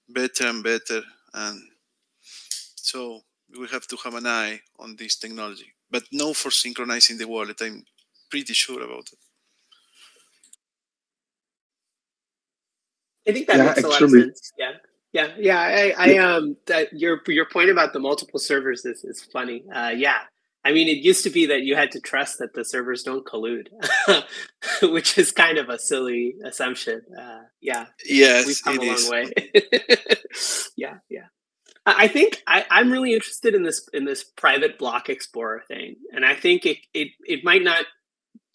Speaker 7: better and better. And so we have to have an eye on this technology but no for synchronizing the wallet. I'm pretty sure about it.
Speaker 2: I think that
Speaker 1: Yeah,
Speaker 2: makes a lot of sense. Yeah. Yeah, yeah, I, I um, that your your point about the multiple servers is is funny. Uh, yeah, I mean, it used to be that you had to trust that the servers don't collude, which is kind of a silly assumption. Uh, yeah,
Speaker 7: Yes,
Speaker 2: we've come
Speaker 7: it
Speaker 2: a long
Speaker 7: is.
Speaker 2: way. yeah, yeah. I think I, I'm really interested in this in this private block explorer thing, and I think it it it might not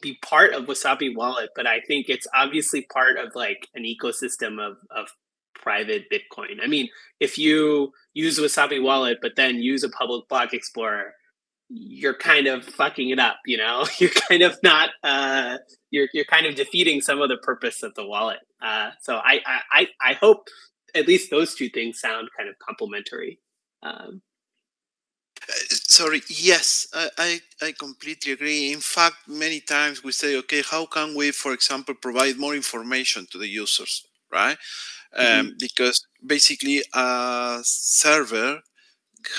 Speaker 2: be part of Wasabi Wallet, but I think it's obviously part of like an ecosystem of of private Bitcoin. I mean, if you use Wasabi Wallet but then use a public block explorer, you're kind of fucking it up. You know, you're kind of not. Uh, you're you're kind of defeating some of the purpose of the wallet. Uh, so I I I hope at least those two things sound kind of complementary. Um,
Speaker 7: Sorry, yes, I, I, I completely agree. In fact, many times we say, okay, how can we, for example, provide more information to the users, right? Um, because basically a server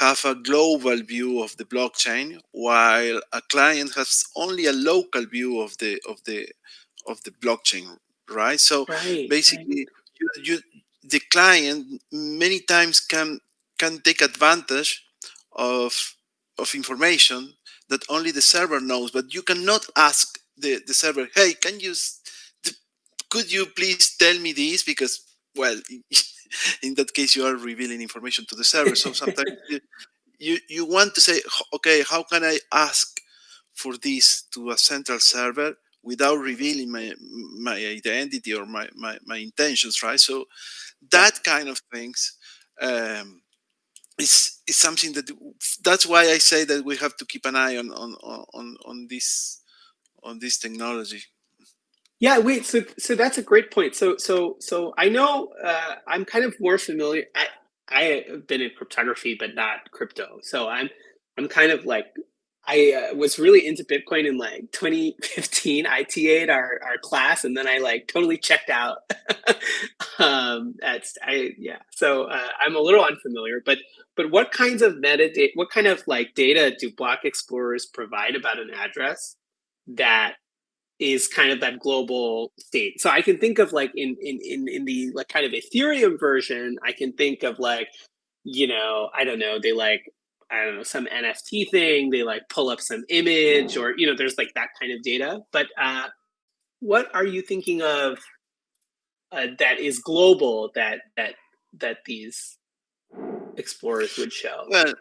Speaker 7: have a global view of the blockchain while a client has only a local view of the of the of the blockchain right so
Speaker 2: right.
Speaker 7: basically you, you the client many times can can take advantage of of information that only the server knows but you cannot ask the the server hey can you could you please tell me this? Because well in that case you are revealing information to the server. So sometimes you, you you want to say okay how can i ask for this to a central server without revealing my my identity or my my, my intentions right so that kind of things um, is is something that that's why I say that we have to keep an eye on on on on this on this technology.
Speaker 2: Yeah, wait. So, so that's a great point. So, so, so I know uh, I'm kind of more familiar. I, I have been in cryptography, but not crypto. So I'm, I'm kind of like, I uh, was really into Bitcoin in like 2015. I TA'd our our class, and then I like totally checked out. um, that's I yeah. So uh, I'm a little unfamiliar, but but what kinds of metadata? What kind of like data do block explorers provide about an address that is kind of that global state. So I can think of like in in in in the like kind of Ethereum version, I can think of like, you know, I don't know, they like I don't know, some NFT thing, they like pull up some image or you know, there's like that kind of data. But uh what are you thinking of uh, that is global that that that these explorers would show?
Speaker 7: Well,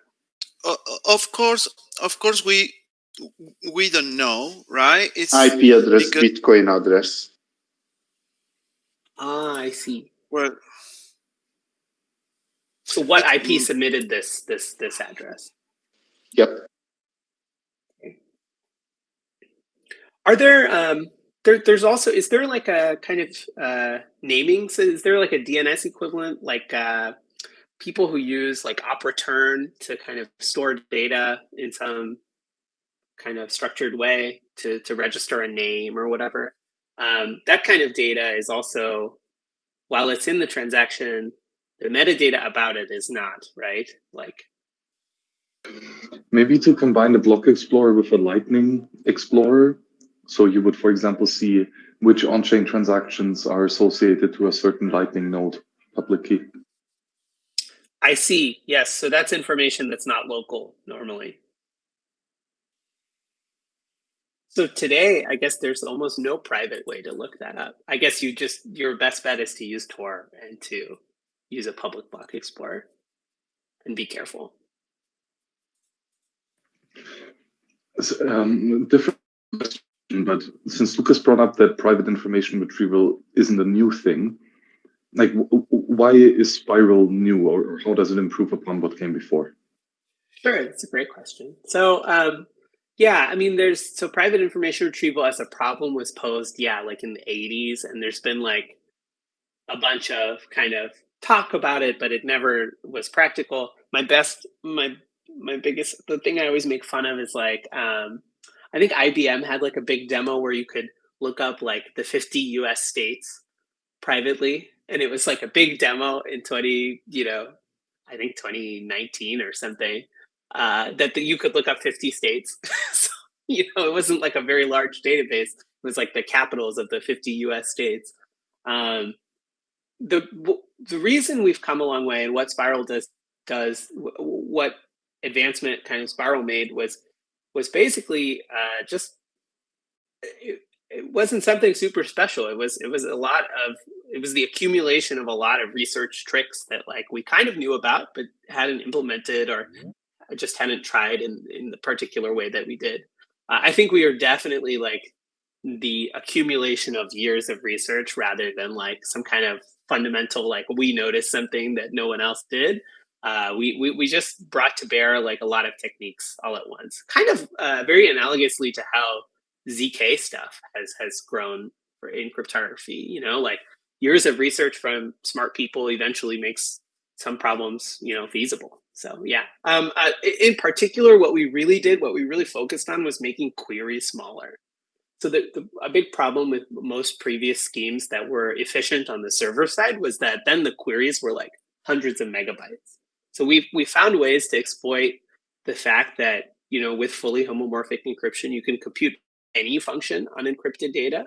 Speaker 7: of course, of course, we we don't know, right?
Speaker 5: It's IP address, because... Bitcoin address.
Speaker 2: Ah, I see.
Speaker 7: Well,
Speaker 2: so what IP submitted this this this address?
Speaker 5: Yep.
Speaker 2: Are there um there there's also is there like a kind of uh naming so is there like a DNS equivalent like uh people who use like OP_RETURN to kind of store data in some kind of structured way to, to register a name or whatever. Um, that kind of data is also, while it's in the transaction, the metadata about it is not, right? Like
Speaker 1: maybe to combine the block explorer with a lightning explorer. So you would, for example, see which on-chain transactions are associated to a certain lightning node public key.
Speaker 2: I see. Yes. So that's information that's not local normally. So today, I guess there's almost no private way to look that up. I guess you just your best bet is to use Tor and to use a public block explorer and be careful.
Speaker 1: Um, different question, but since Lucas brought up that private information retrieval isn't a new thing, like why is Spiral new or how does it improve upon what came before?
Speaker 2: Sure, it's a great question. So um, yeah, I mean, there's so private information retrieval as a problem was posed, yeah, like in the 80s, and there's been like a bunch of kind of talk about it, but it never was practical. My best, my my biggest, the thing I always make fun of is like, um, I think IBM had like a big demo where you could look up like the 50 U.S. states privately, and it was like a big demo in 20, you know, I think 2019 or something uh, that the, you could look up 50 states. so, you know, it wasn't like a very large database. It was like the capitals of the 50 US states. Um, the the reason we've come a long way and what Spiral does does what advancement kind of Spiral made was was basically uh, just it, it wasn't something super special. It was it was a lot of it was the accumulation of a lot of research tricks that like we kind of knew about but hadn't implemented or mm-hmm. Just hadn't tried in in the particular way that we did. Uh, I think we are definitely like the accumulation of years of research rather than like some kind of fundamental like we noticed something that no one else did. Uh, we, we we just brought to bear like a lot of techniques all at once, kind of uh, very analogously to how zk stuff has has grown in cryptography. You know, like years of research from smart people eventually makes some problems you know feasible. So yeah, um, uh, in particular, what we really did, what we really focused on was making queries smaller. So the, the, a big problem with most previous schemes that were efficient on the server side was that then the queries were like hundreds of megabytes. So we we found ways to exploit the fact that you know with fully homomorphic encryption you can compute any function on encrypted data.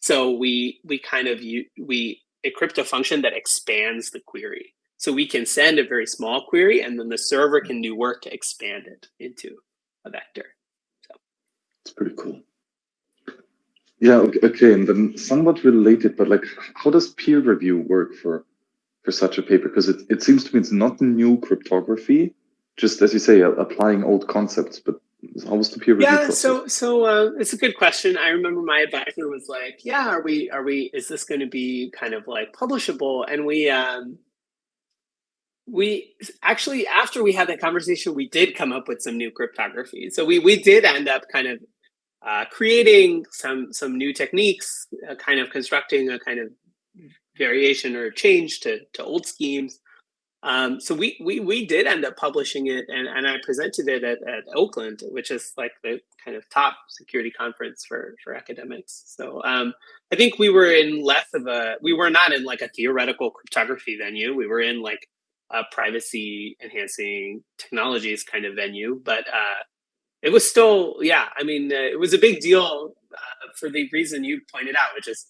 Speaker 2: So we we kind of we encrypt a function that expands the query. So we can send a very small query and then the server can do work to expand it into a vector. So
Speaker 1: it's pretty cool. Yeah, okay, and then somewhat related, but like how does peer review work for for such a paper? Because it, it seems to me it's not new cryptography, just as you say, applying old concepts, but how was the peer review
Speaker 2: yeah so so uh, it's a good question. I remember my advisor was like yeah are we are we is this going to be kind of like publishable? And we um we actually after we had that conversation we did come up with some new cryptography. So we we did end up kind of uh, creating some some new techniques uh, kind of constructing a kind of variation or change to to old schemes um, so we, we we did end up publishing it and, and I presented it at, at Oakland, which is like the kind of top security conference for, for academics. So um, I think we were in less of a, we were not in like a theoretical cryptography venue. We were in like a privacy enhancing technologies kind of venue, but uh, it was still, yeah, I mean, uh, it was a big deal uh, for the reason you pointed out, which is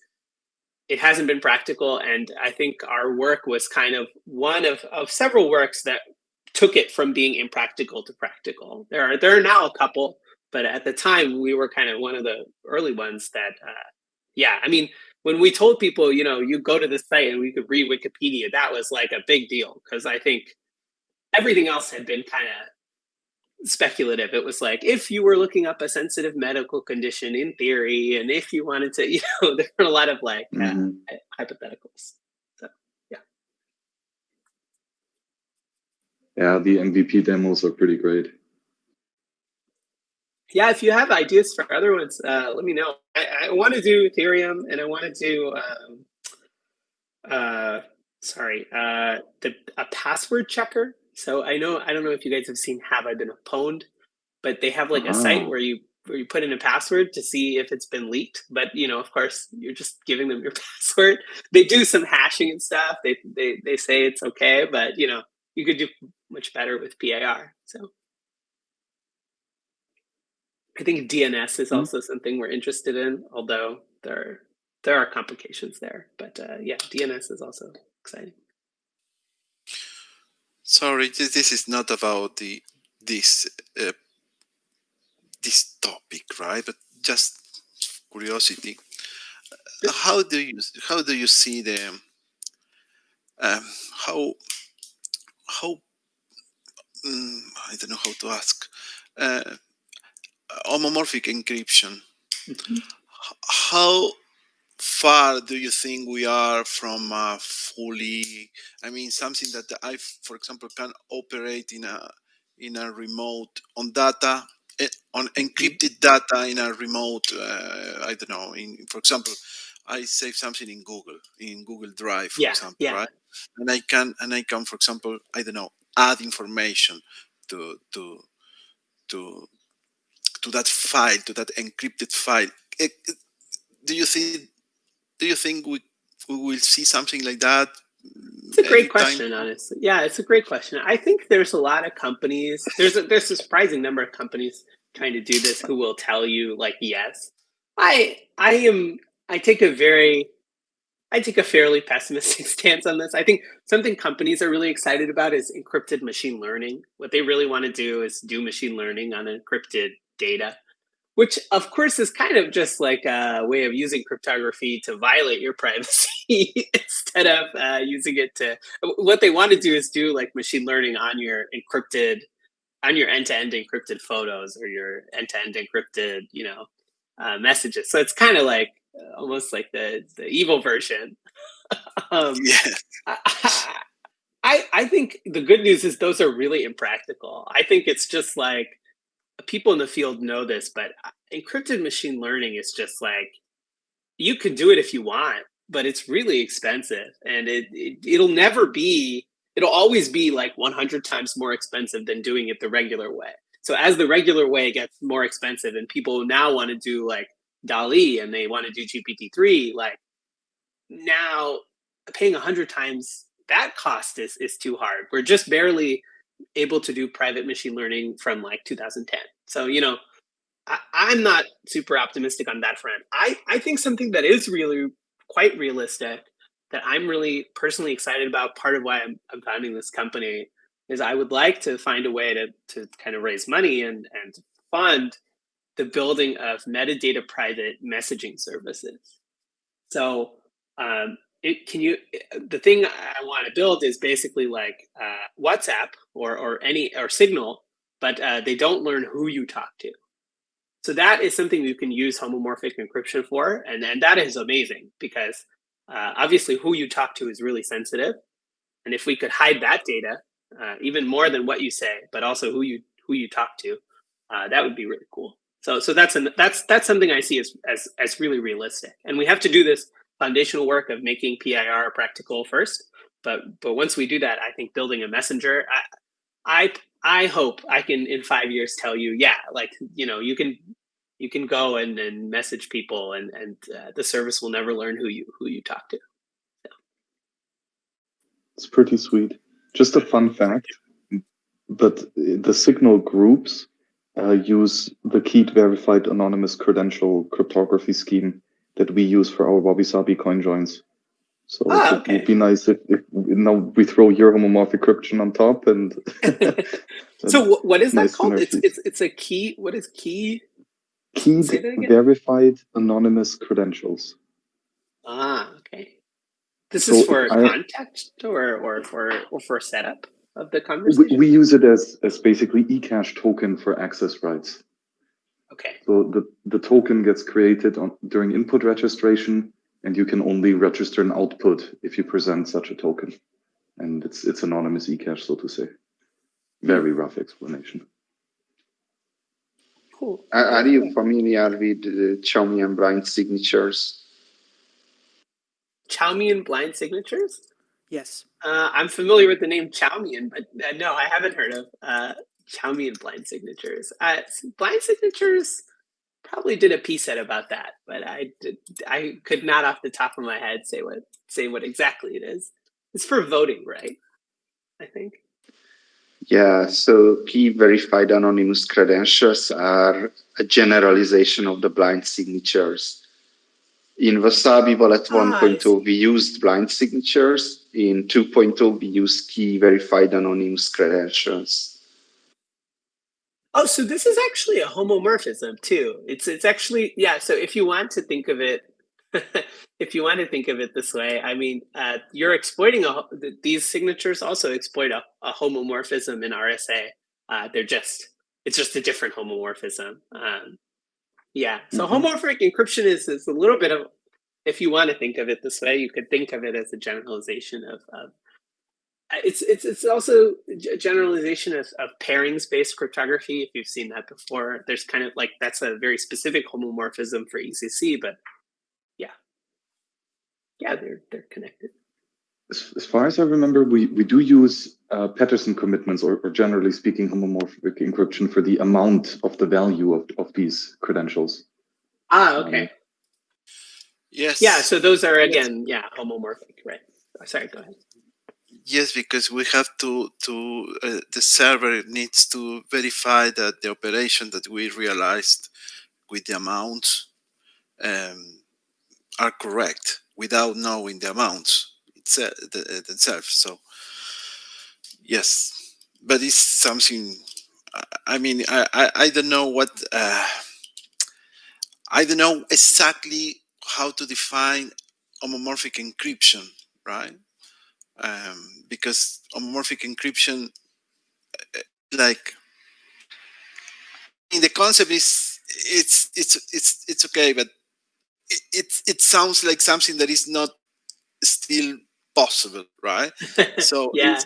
Speaker 2: it hasn't been practical. And I think our work was kind of one of, of several works that took it from being impractical to practical. There are there are now a couple, but at the time we were kind of one of the early ones that, uh, yeah, I mean, when we told people, you know, you go to the site and we could read Wikipedia, that was like a big deal because I think everything else had been kind of speculative. It was like if you were looking up a sensitive medical condition in theory, and if you wanted to, you know, there were a lot of like uh, mm-hmm. uh, hypotheticals. So yeah.
Speaker 1: Yeah, the MVP demos are pretty great.
Speaker 2: Yeah, if you have ideas for other ones, uh, let me know. I, I want to do Ethereum, and I want to do. Um, uh, sorry, uh, the a password checker so I know I don't know if you guys have seen Have I Been Pwned, but they have like a site ah. where you where you put in a password to see if it's been leaked. But you know, of course, you're just giving them your password. They do some hashing and stuff. They they they say it's okay, but you know, you could do much better with PIR. So I think DNS is mm-hmm. also something we're interested in, although there there are complications there. But uh, yeah, DNS is also exciting.
Speaker 7: Sorry, this is not about the this uh, this topic, right? But just curiosity. How do you how do you see the um, how how um, I don't know how to ask uh, homomorphic encryption. Mm -hmm. How far do you think we are from uh, fully i mean something that i for example can operate in a in a remote on data eh, on mm-hmm. encrypted data in a remote uh, i don't know in for example i save something in google in google drive for
Speaker 2: yeah,
Speaker 7: example
Speaker 2: yeah.
Speaker 7: right and i can and i can for example i don't know add information to to to to that file to that encrypted file it, eh, it, do you think do you think we, we will see something like that?
Speaker 2: It's a great question, honestly. Yeah, it's a great question. I think there's a lot of companies. There's a, there's a surprising number of companies trying to do this who will tell you like yes. I I am I take a very I take a fairly pessimistic stance on this. I think something companies are really excited about is encrypted machine learning. What they really want to do is do machine learning on encrypted data which of course is kind of just like a way of using cryptography to violate your privacy instead of uh, using it to what they want to do is do like machine learning on your encrypted on your end-to-end encrypted photos or your end-to-end encrypted you know uh, messages. So it's kind of like uh, almost like the the evil version. Um,
Speaker 7: yeah.
Speaker 2: I, I i think the good news is those are really impractical. I think it's just like people in the field know this, but uh, encrypted machine learning is just like you can do it if you want, but it's really expensive, and it, it it'll never be. It'll always be like 100 times more expensive than doing it the regular way. So as the regular way gets more expensive, and people now want to do like DALL-E and they want to do GPT-3, like now paying 100 times that cost is is too hard. We're just barely able to do private machine learning from like 2010. So, you know, I, am not super optimistic on that front. I, I think something that is really quite realistic that I'm really personally excited about, part of why I'm, I'm founding this company, is I would like to find a way to, to kind of raise money and, and fund the building of metadata private messaging services. So um, it, can you the thing i want to build is basically like uh, whatsapp or or any or signal but uh, they don't learn who you talk to so that is something you can use homomorphic encryption for and and that is amazing because uh, obviously who you talk to is really sensitive And if we could hide that data, uh, even more than what you say, but also who you who you talk to, uh, that would be really cool. So so that's an, that's that's something I see as, as as really realistic. And we have to do this foundational work of making PIR practical first. But but once we do that, I think building a messenger, I I, I hope I can in five years tell you, yeah, like you know, you can you can go and, and message people and and uh, the service will never learn who you who you talk to. So.
Speaker 1: It's pretty sweet. Just a fun fact, but the signal groups uh, use the keyed verified anonymous credential cryptography scheme that we use for our WabiSabi coin joins. So
Speaker 2: ah,
Speaker 1: it would be nice if, if now we throw your homomorphic encryption on top and.
Speaker 2: so what is that nice called? It's, it's it's a key. What is key?
Speaker 1: Keyed verified anonymous credentials.
Speaker 2: Ah, okay. This so is for I, context or or for or for setup of the conversation.
Speaker 1: We, we use it as as basically eCash token for access rights.
Speaker 2: Okay.
Speaker 1: So the, the token gets created on, during input registration, and you can only register an output if you present such a token. And it's it's anonymous eCash, so to say. Very rough explanation.
Speaker 2: Cool.
Speaker 5: Are, are you familiar with the Chaumian blind signatures?
Speaker 2: Chaumian blind signatures?
Speaker 3: Yes.
Speaker 2: Uh, I'm familiar with the name Chaumian, but uh, no, I haven't heard of uh, Chaumian blind signatures. Uh, blind signatures probably did a piece set about that, but I did, I could not off the top of my head say what say what exactly it is. It's for voting, right? I think.
Speaker 5: Yeah, so key verified anonymous credentials are a generalization of the blind signatures. In Wasabi Wallet ah, 1.0, we used blind signatures. In 2.0, we used key verified anonymous credentials.
Speaker 2: Oh, so this is actually a homomorphism too. It's it's actually yeah. So if you want to think of it, if you want to think of it this way, I mean, uh, you're exploiting a these signatures also exploit a, a homomorphism in RSA. Uh, they're just it's just a different homomorphism. Um, yeah. So mm-hmm. homomorphic encryption is is a little bit of if you want to think of it this way, you could think of it as a generalization of, of it's it's it's also a generalization of, of pairings based cryptography. If you've seen that before, there's kind of like that's a very specific homomorphism for ECC, but yeah, yeah, they're they're connected.
Speaker 1: As, as far as I remember, we we do use uh, Pedersen commitments, or, or generally speaking, homomorphic encryption for the amount of the value of of these credentials.
Speaker 2: Ah, okay. Um,
Speaker 7: yes.
Speaker 2: Yeah. So those are again, yeah, homomorphic, right? Sorry. Go ahead.
Speaker 7: Yes, because we have to to uh, the server needs to verify that the operation that we realized with the amounts um, are correct without knowing the amounts itself, themselves. So yes, but it's something. I mean, I I, I don't know what uh, I don't know exactly how to define homomorphic encryption, right? Um, because homomorphic encryption, uh, like, in the concept is it's it's it's it's okay, but it, it it sounds like something that is not still possible, right?
Speaker 2: So yeah.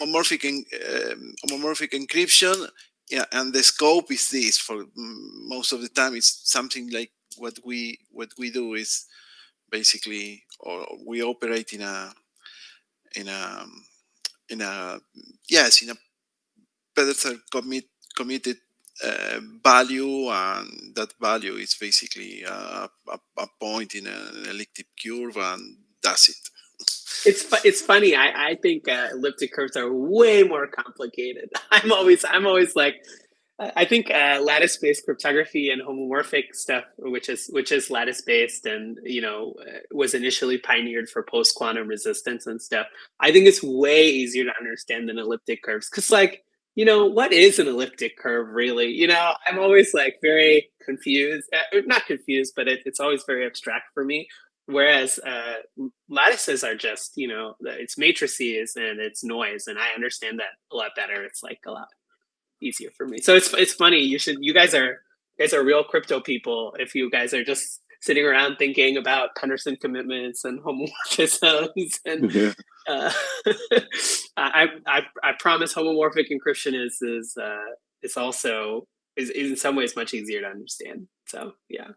Speaker 7: homomorphic um, homomorphic encryption yeah and the scope is this for most of the time it's something like what we what we do is basically or we operate in a in a in a yes in a better commit committed uh, value and that value is basically a, a, a point in an elliptic curve and that's it.
Speaker 2: It's it's funny i i think uh, elliptic curves are way more complicated. I'm always i'm always like I think uh, lattice-based cryptography and homomorphic stuff, which is which is lattice-based and you know uh, was initially pioneered for post-quantum resistance and stuff. I think it's way easier to understand than elliptic curves because, like, you know, what is an elliptic curve really? You know, I'm always like very confused, uh, not confused, but it, it's always very abstract for me. Whereas uh, lattices are just, you know, it's matrices and it's noise, and I understand that a lot better. It's like a lot easier for me. So it's it's funny. You should you guys are you guys are real crypto people. If you guys are just sitting around thinking about Pedersen commitments and homomorphisms and yeah. uh, I, I I promise homomorphic encryption is is uh, is also is, is in some ways much easier to understand. So yeah.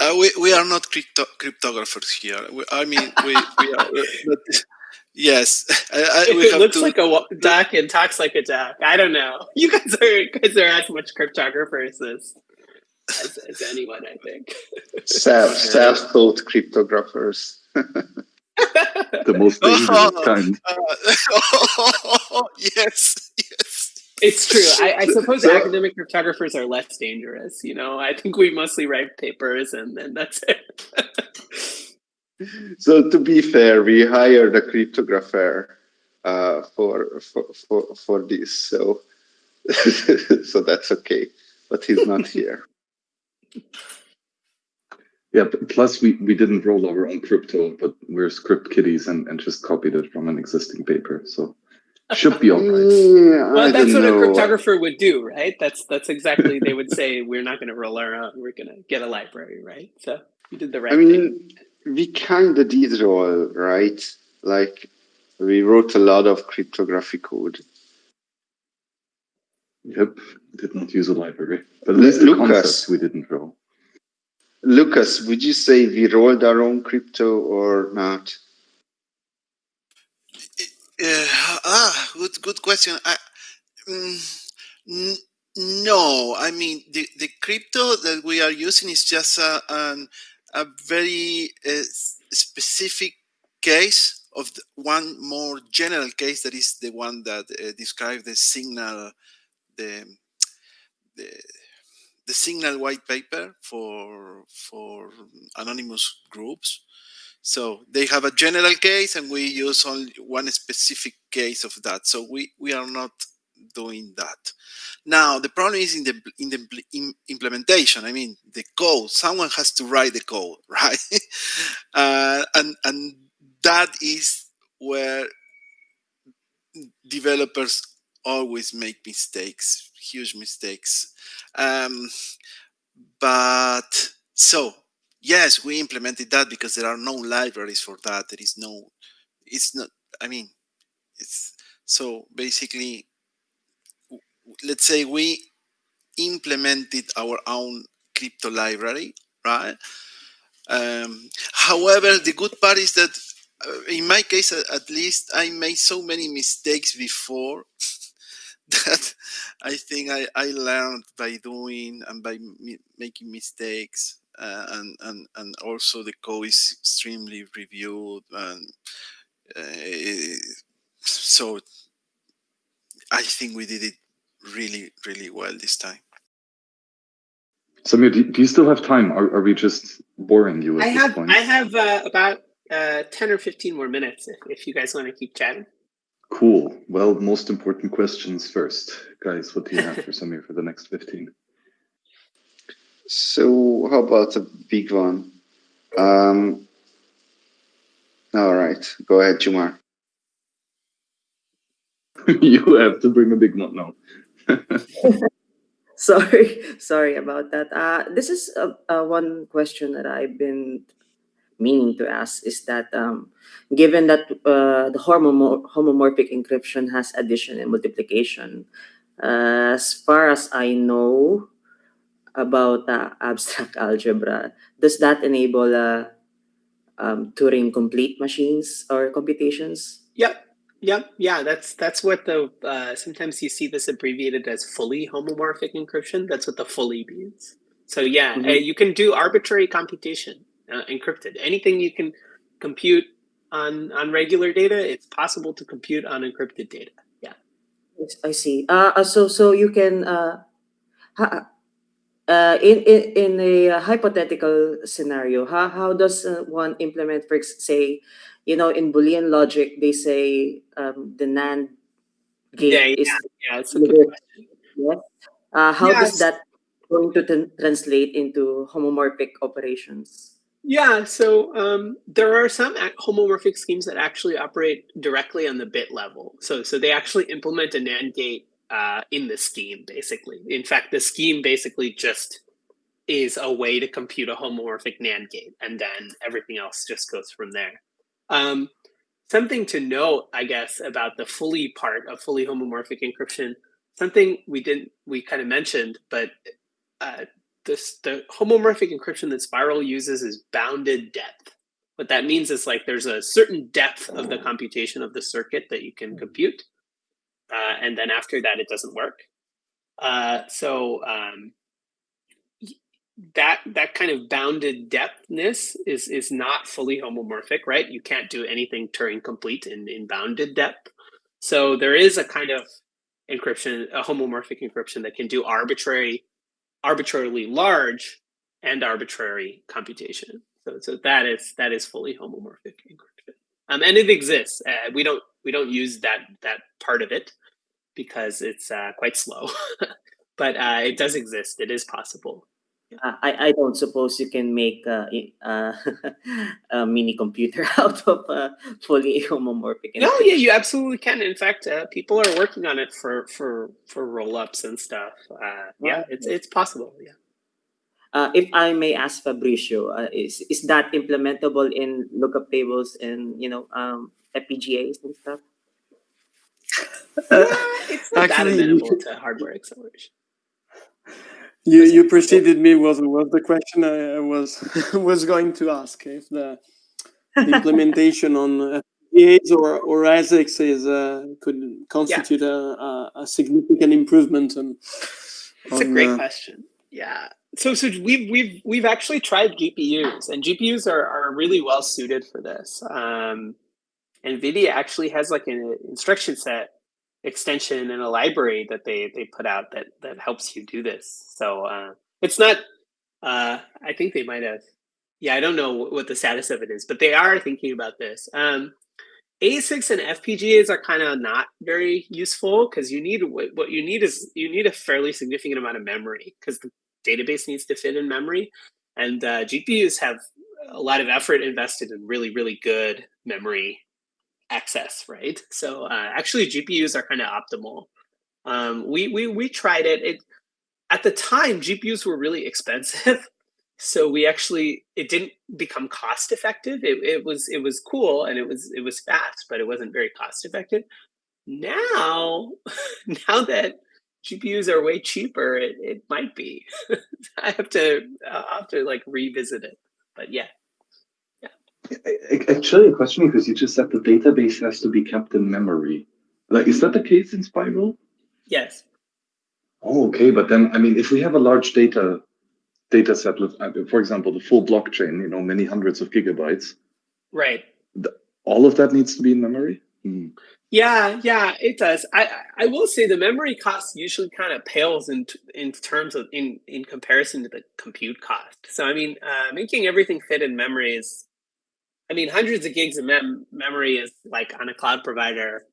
Speaker 7: Uh, we, we are not crypto cryptographers here. We, I mean, we, we are. But, yes, I, I,
Speaker 2: it looks to, like a duck and talks like a duck. I don't know. You guys are you guys are as much cryptographers as as, as anyone, I think.
Speaker 5: Self self taught cryptographers.
Speaker 1: the most dangerous oh, kind. Uh,
Speaker 7: oh, yes, yes.
Speaker 2: It's true. I, I suppose so, academic cryptographers are less dangerous. You know, I think we mostly write papers and then that's it.
Speaker 5: So to be fair, we hired a cryptographer uh, for, for for for this, so so that's okay. But he's not here.
Speaker 1: Yeah, plus we, we didn't roll our own crypto, but we're script kiddies and, and just copied it from an existing paper. So should be all right.
Speaker 2: Yeah, well, that's what know. a cryptographer would do, right? That's that's exactly they would say we're not going to roll our own. We're going to get a library, right? So you did the right. I
Speaker 5: mean, thing. We kind of did it all, right? Like we wrote a lot of cryptographic code.
Speaker 1: Yep, did not use a library, but at least the Lucas, we didn't roll.
Speaker 5: Lucas, would you say we rolled our own crypto or not?
Speaker 7: Uh, ah, good, good question. I, mm, no, I mean the, the crypto that we are using is just a, an, a very uh, specific case of one more general case that is the one that uh, describes the signal, the, the the signal white paper for for anonymous groups. So they have a general case and we use only one specific case of that. So we, we are not doing that. Now, the problem is in the, in the implementation. I mean, the code, someone has to write the code, right? uh, and, and that is where developers always make mistakes, huge mistakes. Um, but so yes, we implemented that because there are no libraries for that. There is no, it's not, I mean, it's, so basically, let's say we implemented our own crypto library, right? Um, however, the good part is that uh, in my case, at least, I made so many mistakes before that I think I, I learned by doing and by making mistakes uh, and and and also the code is extremely reviewed and uh, so I think we did it really really well this time.
Speaker 1: Samir, do, do you still have time? Are, are we just boring you?
Speaker 2: I have I have uh, about uh, ten or fifteen more minutes if, if you guys want to keep chatting.
Speaker 1: Cool. Well, most important questions first, guys. What do you have for Samir for the next fifteen?
Speaker 5: So how about a big one? Um, all right, go ahead, Jumar.
Speaker 1: you have to bring a big one now.
Speaker 4: sorry, sorry about that. Uh, this is a, a one question that I've been meaning to ask is that um, given that uh, the homomorphic encryption has addition and multiplication, uh, as far as I know, about uh, abstract algebra, does that enable uh, um, Turing complete machines or computations?
Speaker 2: Yep. Yep. Yeah, that's that's what the uh, sometimes you see this abbreviated as fully homomorphic encryption. That's what the fully means. So yeah, mm -hmm. you can do arbitrary computation uh, encrypted. Anything you can compute on on regular data, it's possible to compute on encrypted data. Yeah.
Speaker 4: I see. Uh, so so you can uh, uh, in, in, in a uh, hypothetical scenario, how, how does uh, one implement, for say, you know, in Boolean logic, they say um, the NAND gate
Speaker 2: yeah,
Speaker 4: is
Speaker 2: yeah, it's a good question.
Speaker 4: Yeah. Uh, how yes. does that going to translate into homomorphic operations?
Speaker 2: Yeah, so um, there are some homomorphic schemes that actually operate directly on the bit level. So, so they actually implement a NAND gate uh, in the scheme, basically. In fact, the scheme basically just is a way to compute a homomorphic NAND gate, and then everything else just goes from there. Um, something to note, I guess, about the fully part of fully homomorphic encryption, something we didn't, we kind of mentioned, but uh, this, the homomorphic encryption that Spiral uses is bounded depth. What that means is like there's a certain depth of the computation of the circuit that you can compute. Uh, and then after that, it doesn't work. Uh, so um, that that kind of bounded depthness is is not fully homomorphic, right? You can't do anything Turing complete in, in bounded depth. So there is a kind of encryption, a homomorphic encryption that can do arbitrary, arbitrarily large and arbitrary computation. So so that is that is fully homomorphic encryption. Um, and it exists. Uh, we don't we don't use that that part of it because it's uh, quite slow, but uh, it does exist. It is possible.
Speaker 4: Uh, I, I don't suppose you can make uh, uh, a mini computer out of a fully homomorphic.
Speaker 2: No, yeah, you absolutely can. In fact, uh, people are working on it for for for rollups and stuff. Uh, yeah, it's it's possible. Yeah.
Speaker 4: Uh, if I may ask Fabricio, uh, is is that implementable in lookup tables and you know um, FPGAs and stuff?
Speaker 2: yeah, it's not that amenable to hardware acceleration.
Speaker 8: You you preceded me was was the question I was was going to ask if the, the implementation on FPGAs or or ASICs is uh, could constitute yeah. a, a, significant improvement on.
Speaker 2: It's on, a great uh, question. Yeah. So so we've we've we've actually tried GPUs and GPUs are are really well suited for this. Um, NVIDIA actually has like an instruction set extension and a library that they they put out that that helps you do this. So uh, it's not. Uh, I think they might have. Yeah, I don't know what the status of it is, but they are thinking about this. Um, ASICs and FPGAs are kind of not very useful because you need what you need is you need a fairly significant amount of memory because the database needs to fit in memory, and uh, GPUs have a lot of effort invested in really really good memory access, right? So uh, actually GPUs are kind of optimal. Um, we, we, we tried it. it. At the time, GPUs were really expensive. So we actually, it didn't become cost effective. It, it was, it was cool and it was, it was fast, but it wasn't very cost effective. Now, now that GPUs are way cheaper, it, it might be. I have to, I'll have to like revisit it, but yeah.
Speaker 1: Actually, a question because you just said the database has to be kept in memory. Like, is that the case in Spiral?
Speaker 2: Yes.
Speaker 1: Oh, okay. But then, I mean, if we have a large data data set with, uh, for example, the full blockchain, you know, many hundreds of gigabytes.
Speaker 2: Right.
Speaker 1: The, all of that needs to be in memory.
Speaker 2: Hmm. Yeah, yeah, it does. I I will say the memory cost usually kind of pales in in terms of in in comparison to the compute cost. So I mean, uh, making everything fit in memory is I mean, hundreds of gigs of mem- memory is like on a cloud provider.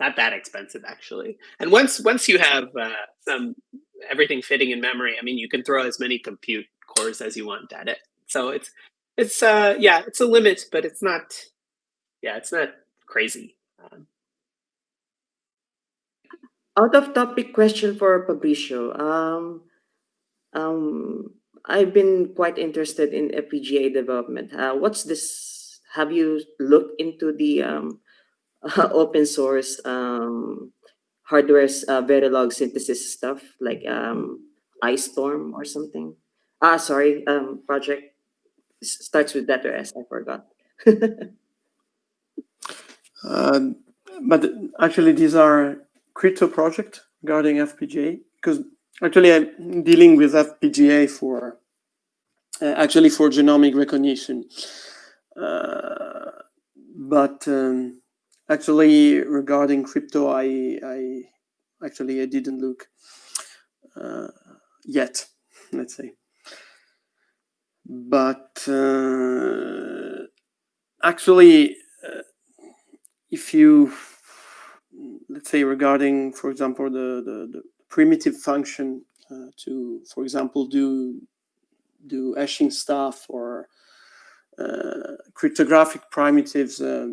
Speaker 2: Not that expensive actually. And once once you have uh, some everything fitting in memory, I mean, you can throw as many compute cores as you want at it. So it's it's uh yeah, it's a limit, but it's not yeah, it's not crazy. Um,
Speaker 4: Out of topic question for Fabricio. Um, um, I've been quite interested in FPGA development. Uh, what's this? Have you looked into the um, uh, open source um, hardware's uh, Verilog synthesis stuff like um, IceStorm or something? Ah, sorry, um, project starts with letter S. I forgot.
Speaker 8: uh, but actually, these are crypto project regarding FPGA because Actually, I'm dealing with FPGA for uh, actually for genomic recognition. Uh, but um, actually, regarding crypto, I, I actually I didn't look uh, yet. Let's say, but uh, actually, uh, if you let's say regarding, for example, the the, the primitive function uh, to, for example, do do hashing stuff or cryptographic primitives. Uh,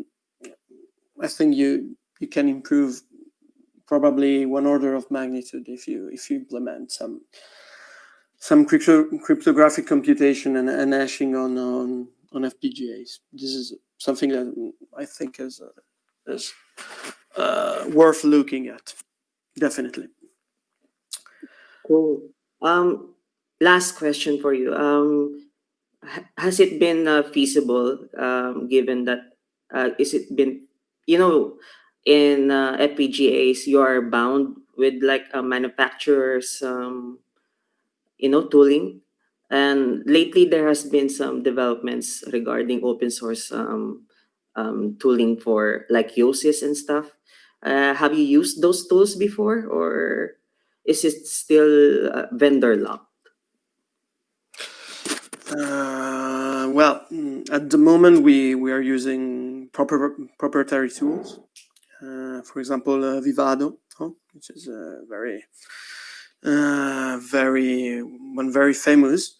Speaker 8: I think you you can improve probably one order of magnitude if you if you implement some some crypto, cryptographic computation and, and hashing on, on on FPGAs. This is something that I think is uh, is uh, worth looking at. Definitely.
Speaker 4: Cool. Um, last question for you. Um, has it been uh, feasible, um, given that, uh, is it been, you know, in uh, FPGAs, you are bound with like a manufacturer's, um, you know, tooling. And lately there has been some developments regarding open source um, um, tooling for like Yosys and stuff. Uh, have you used those tools before or is it still uh, vendor locked?
Speaker 8: Uh, at the moment we we are using proper proprietary tools. Uh, for example, uh, Vivado, which is uh, very uh, very one very famous,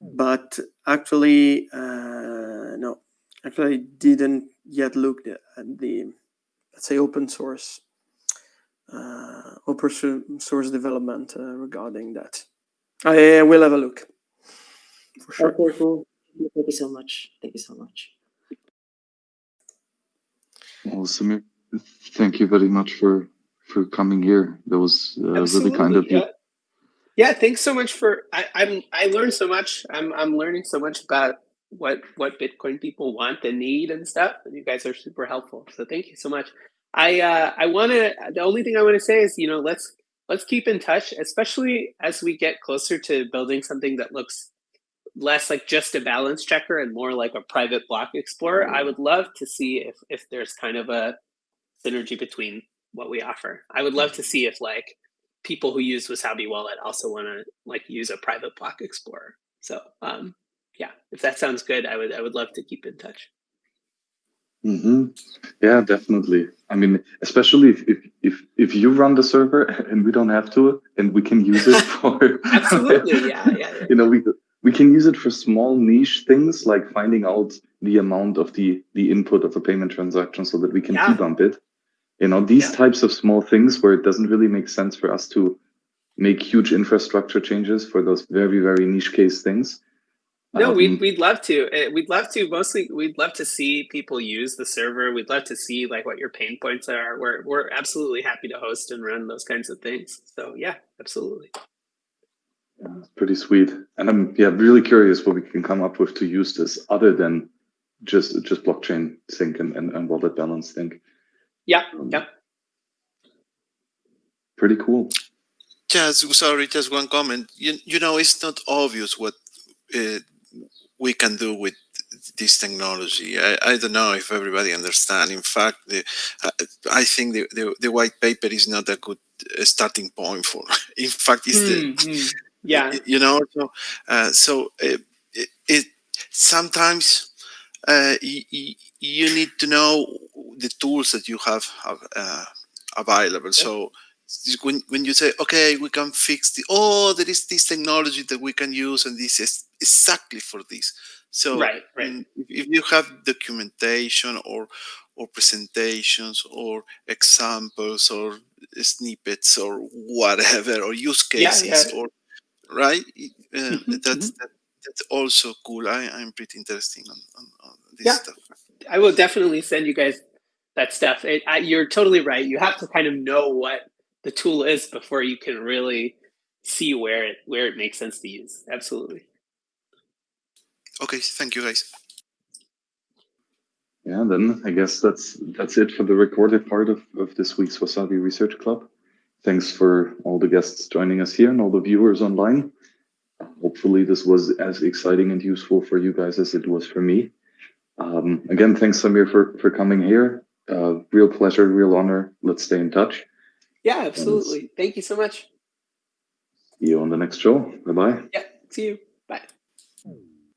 Speaker 8: but actually uh, no, actually didn't yet look at the let's say open source uh, open source development regarding that. I will have a look for sure.
Speaker 4: Okay, cool. Thank you so much. Thank you so much.
Speaker 1: Well, Samir, thank you very much for for coming here. That was uh, really kind of you.
Speaker 2: Yeah. Yeah, thanks so much for I, I'm I learned so much. I'm I'm learning so much about what what Bitcoin people want and need and stuff. And you guys are super helpful. So thank you so much. I uh I wanna the only thing I want to say is, you know, let's let's keep in touch, especially as we get closer to building something that looks less like just a balance checker and more like a private block explorer. I would love to see if if there's kind of a synergy between what we offer. I would love to see if like people who use Wasabi Wallet also want to like use a private block explorer. So um, yeah, if that sounds good, I would I would love to keep in touch.
Speaker 1: Mm -hmm. Yeah, definitely. I mean, especially if, if if if you run the server and we don't have to, and we can use it for
Speaker 2: Absolutely, yeah, yeah. yeah.
Speaker 1: you know, we we can use it for small niche things like finding out the amount of the the input of a payment transaction so that we can
Speaker 2: Yeah.
Speaker 1: debump it. You know, these
Speaker 2: Yeah.
Speaker 1: types of small things where it doesn't really make sense for us to make huge infrastructure changes for those very very niche case things.
Speaker 2: No,
Speaker 1: Um,
Speaker 2: we'd we'd love to. Uh, We'd love to. Mostly, we'd love to see people use the server. We'd love to see like what your pain points are. We're we're absolutely happy to host and run those kinds of things. So yeah, absolutely.
Speaker 1: Yeah, it's pretty sweet. And I'm yeah really curious what we can come up with to use this other than just just blockchain sync and, and, and wallet balance sync.
Speaker 2: Yeah,
Speaker 1: Um,
Speaker 2: yeah.
Speaker 1: Pretty cool.
Speaker 7: Just sorry, just one comment. You you know, it's not obvious what uh, we can do with this technology. I, I don't know if everybody understands. In fact, the, uh, I think the, the the white paper is not a good uh, starting point for. In fact, it's the
Speaker 2: Hmm, hmm. Yeah,
Speaker 7: you know so uh, so uh, it, it sometimes uh, y- y- you need to know the tools that you have, uh, available so when, when you say okay we can fix the oh there is this technology that we can use and this is exactly for this so
Speaker 2: right, right.
Speaker 7: if you have documentation or or presentations or examples or snippets or whatever or use
Speaker 2: Yeah,
Speaker 7: cases
Speaker 2: yeah.
Speaker 7: or right Y- uh,
Speaker 2: Mhm,
Speaker 7: that's that, that's also cool I, i'm pretty interesting on, on, on this
Speaker 2: Yeah.
Speaker 7: stuff
Speaker 2: I will definitely send you guys that stuff. It, I, you're totally right. You have to kind of know what the tool is before you can really see where it where it makes sense to use. Absolutely.
Speaker 7: okay thank you guys
Speaker 1: Yeah, then I guess that's that's it for the recorded part of, of this week's Wasabi Research Club. Thanks for all the guests joining us here and all the viewers online. Hopefully this was as exciting and useful for you guys as it was for me. Um, again, thanks Samir for, for coming here. Uh, real pleasure, real honor. Let's stay in touch.
Speaker 2: Yeah, absolutely. Thank you so much.
Speaker 1: See you on the next show. Bye bye.
Speaker 2: Yeah, see you.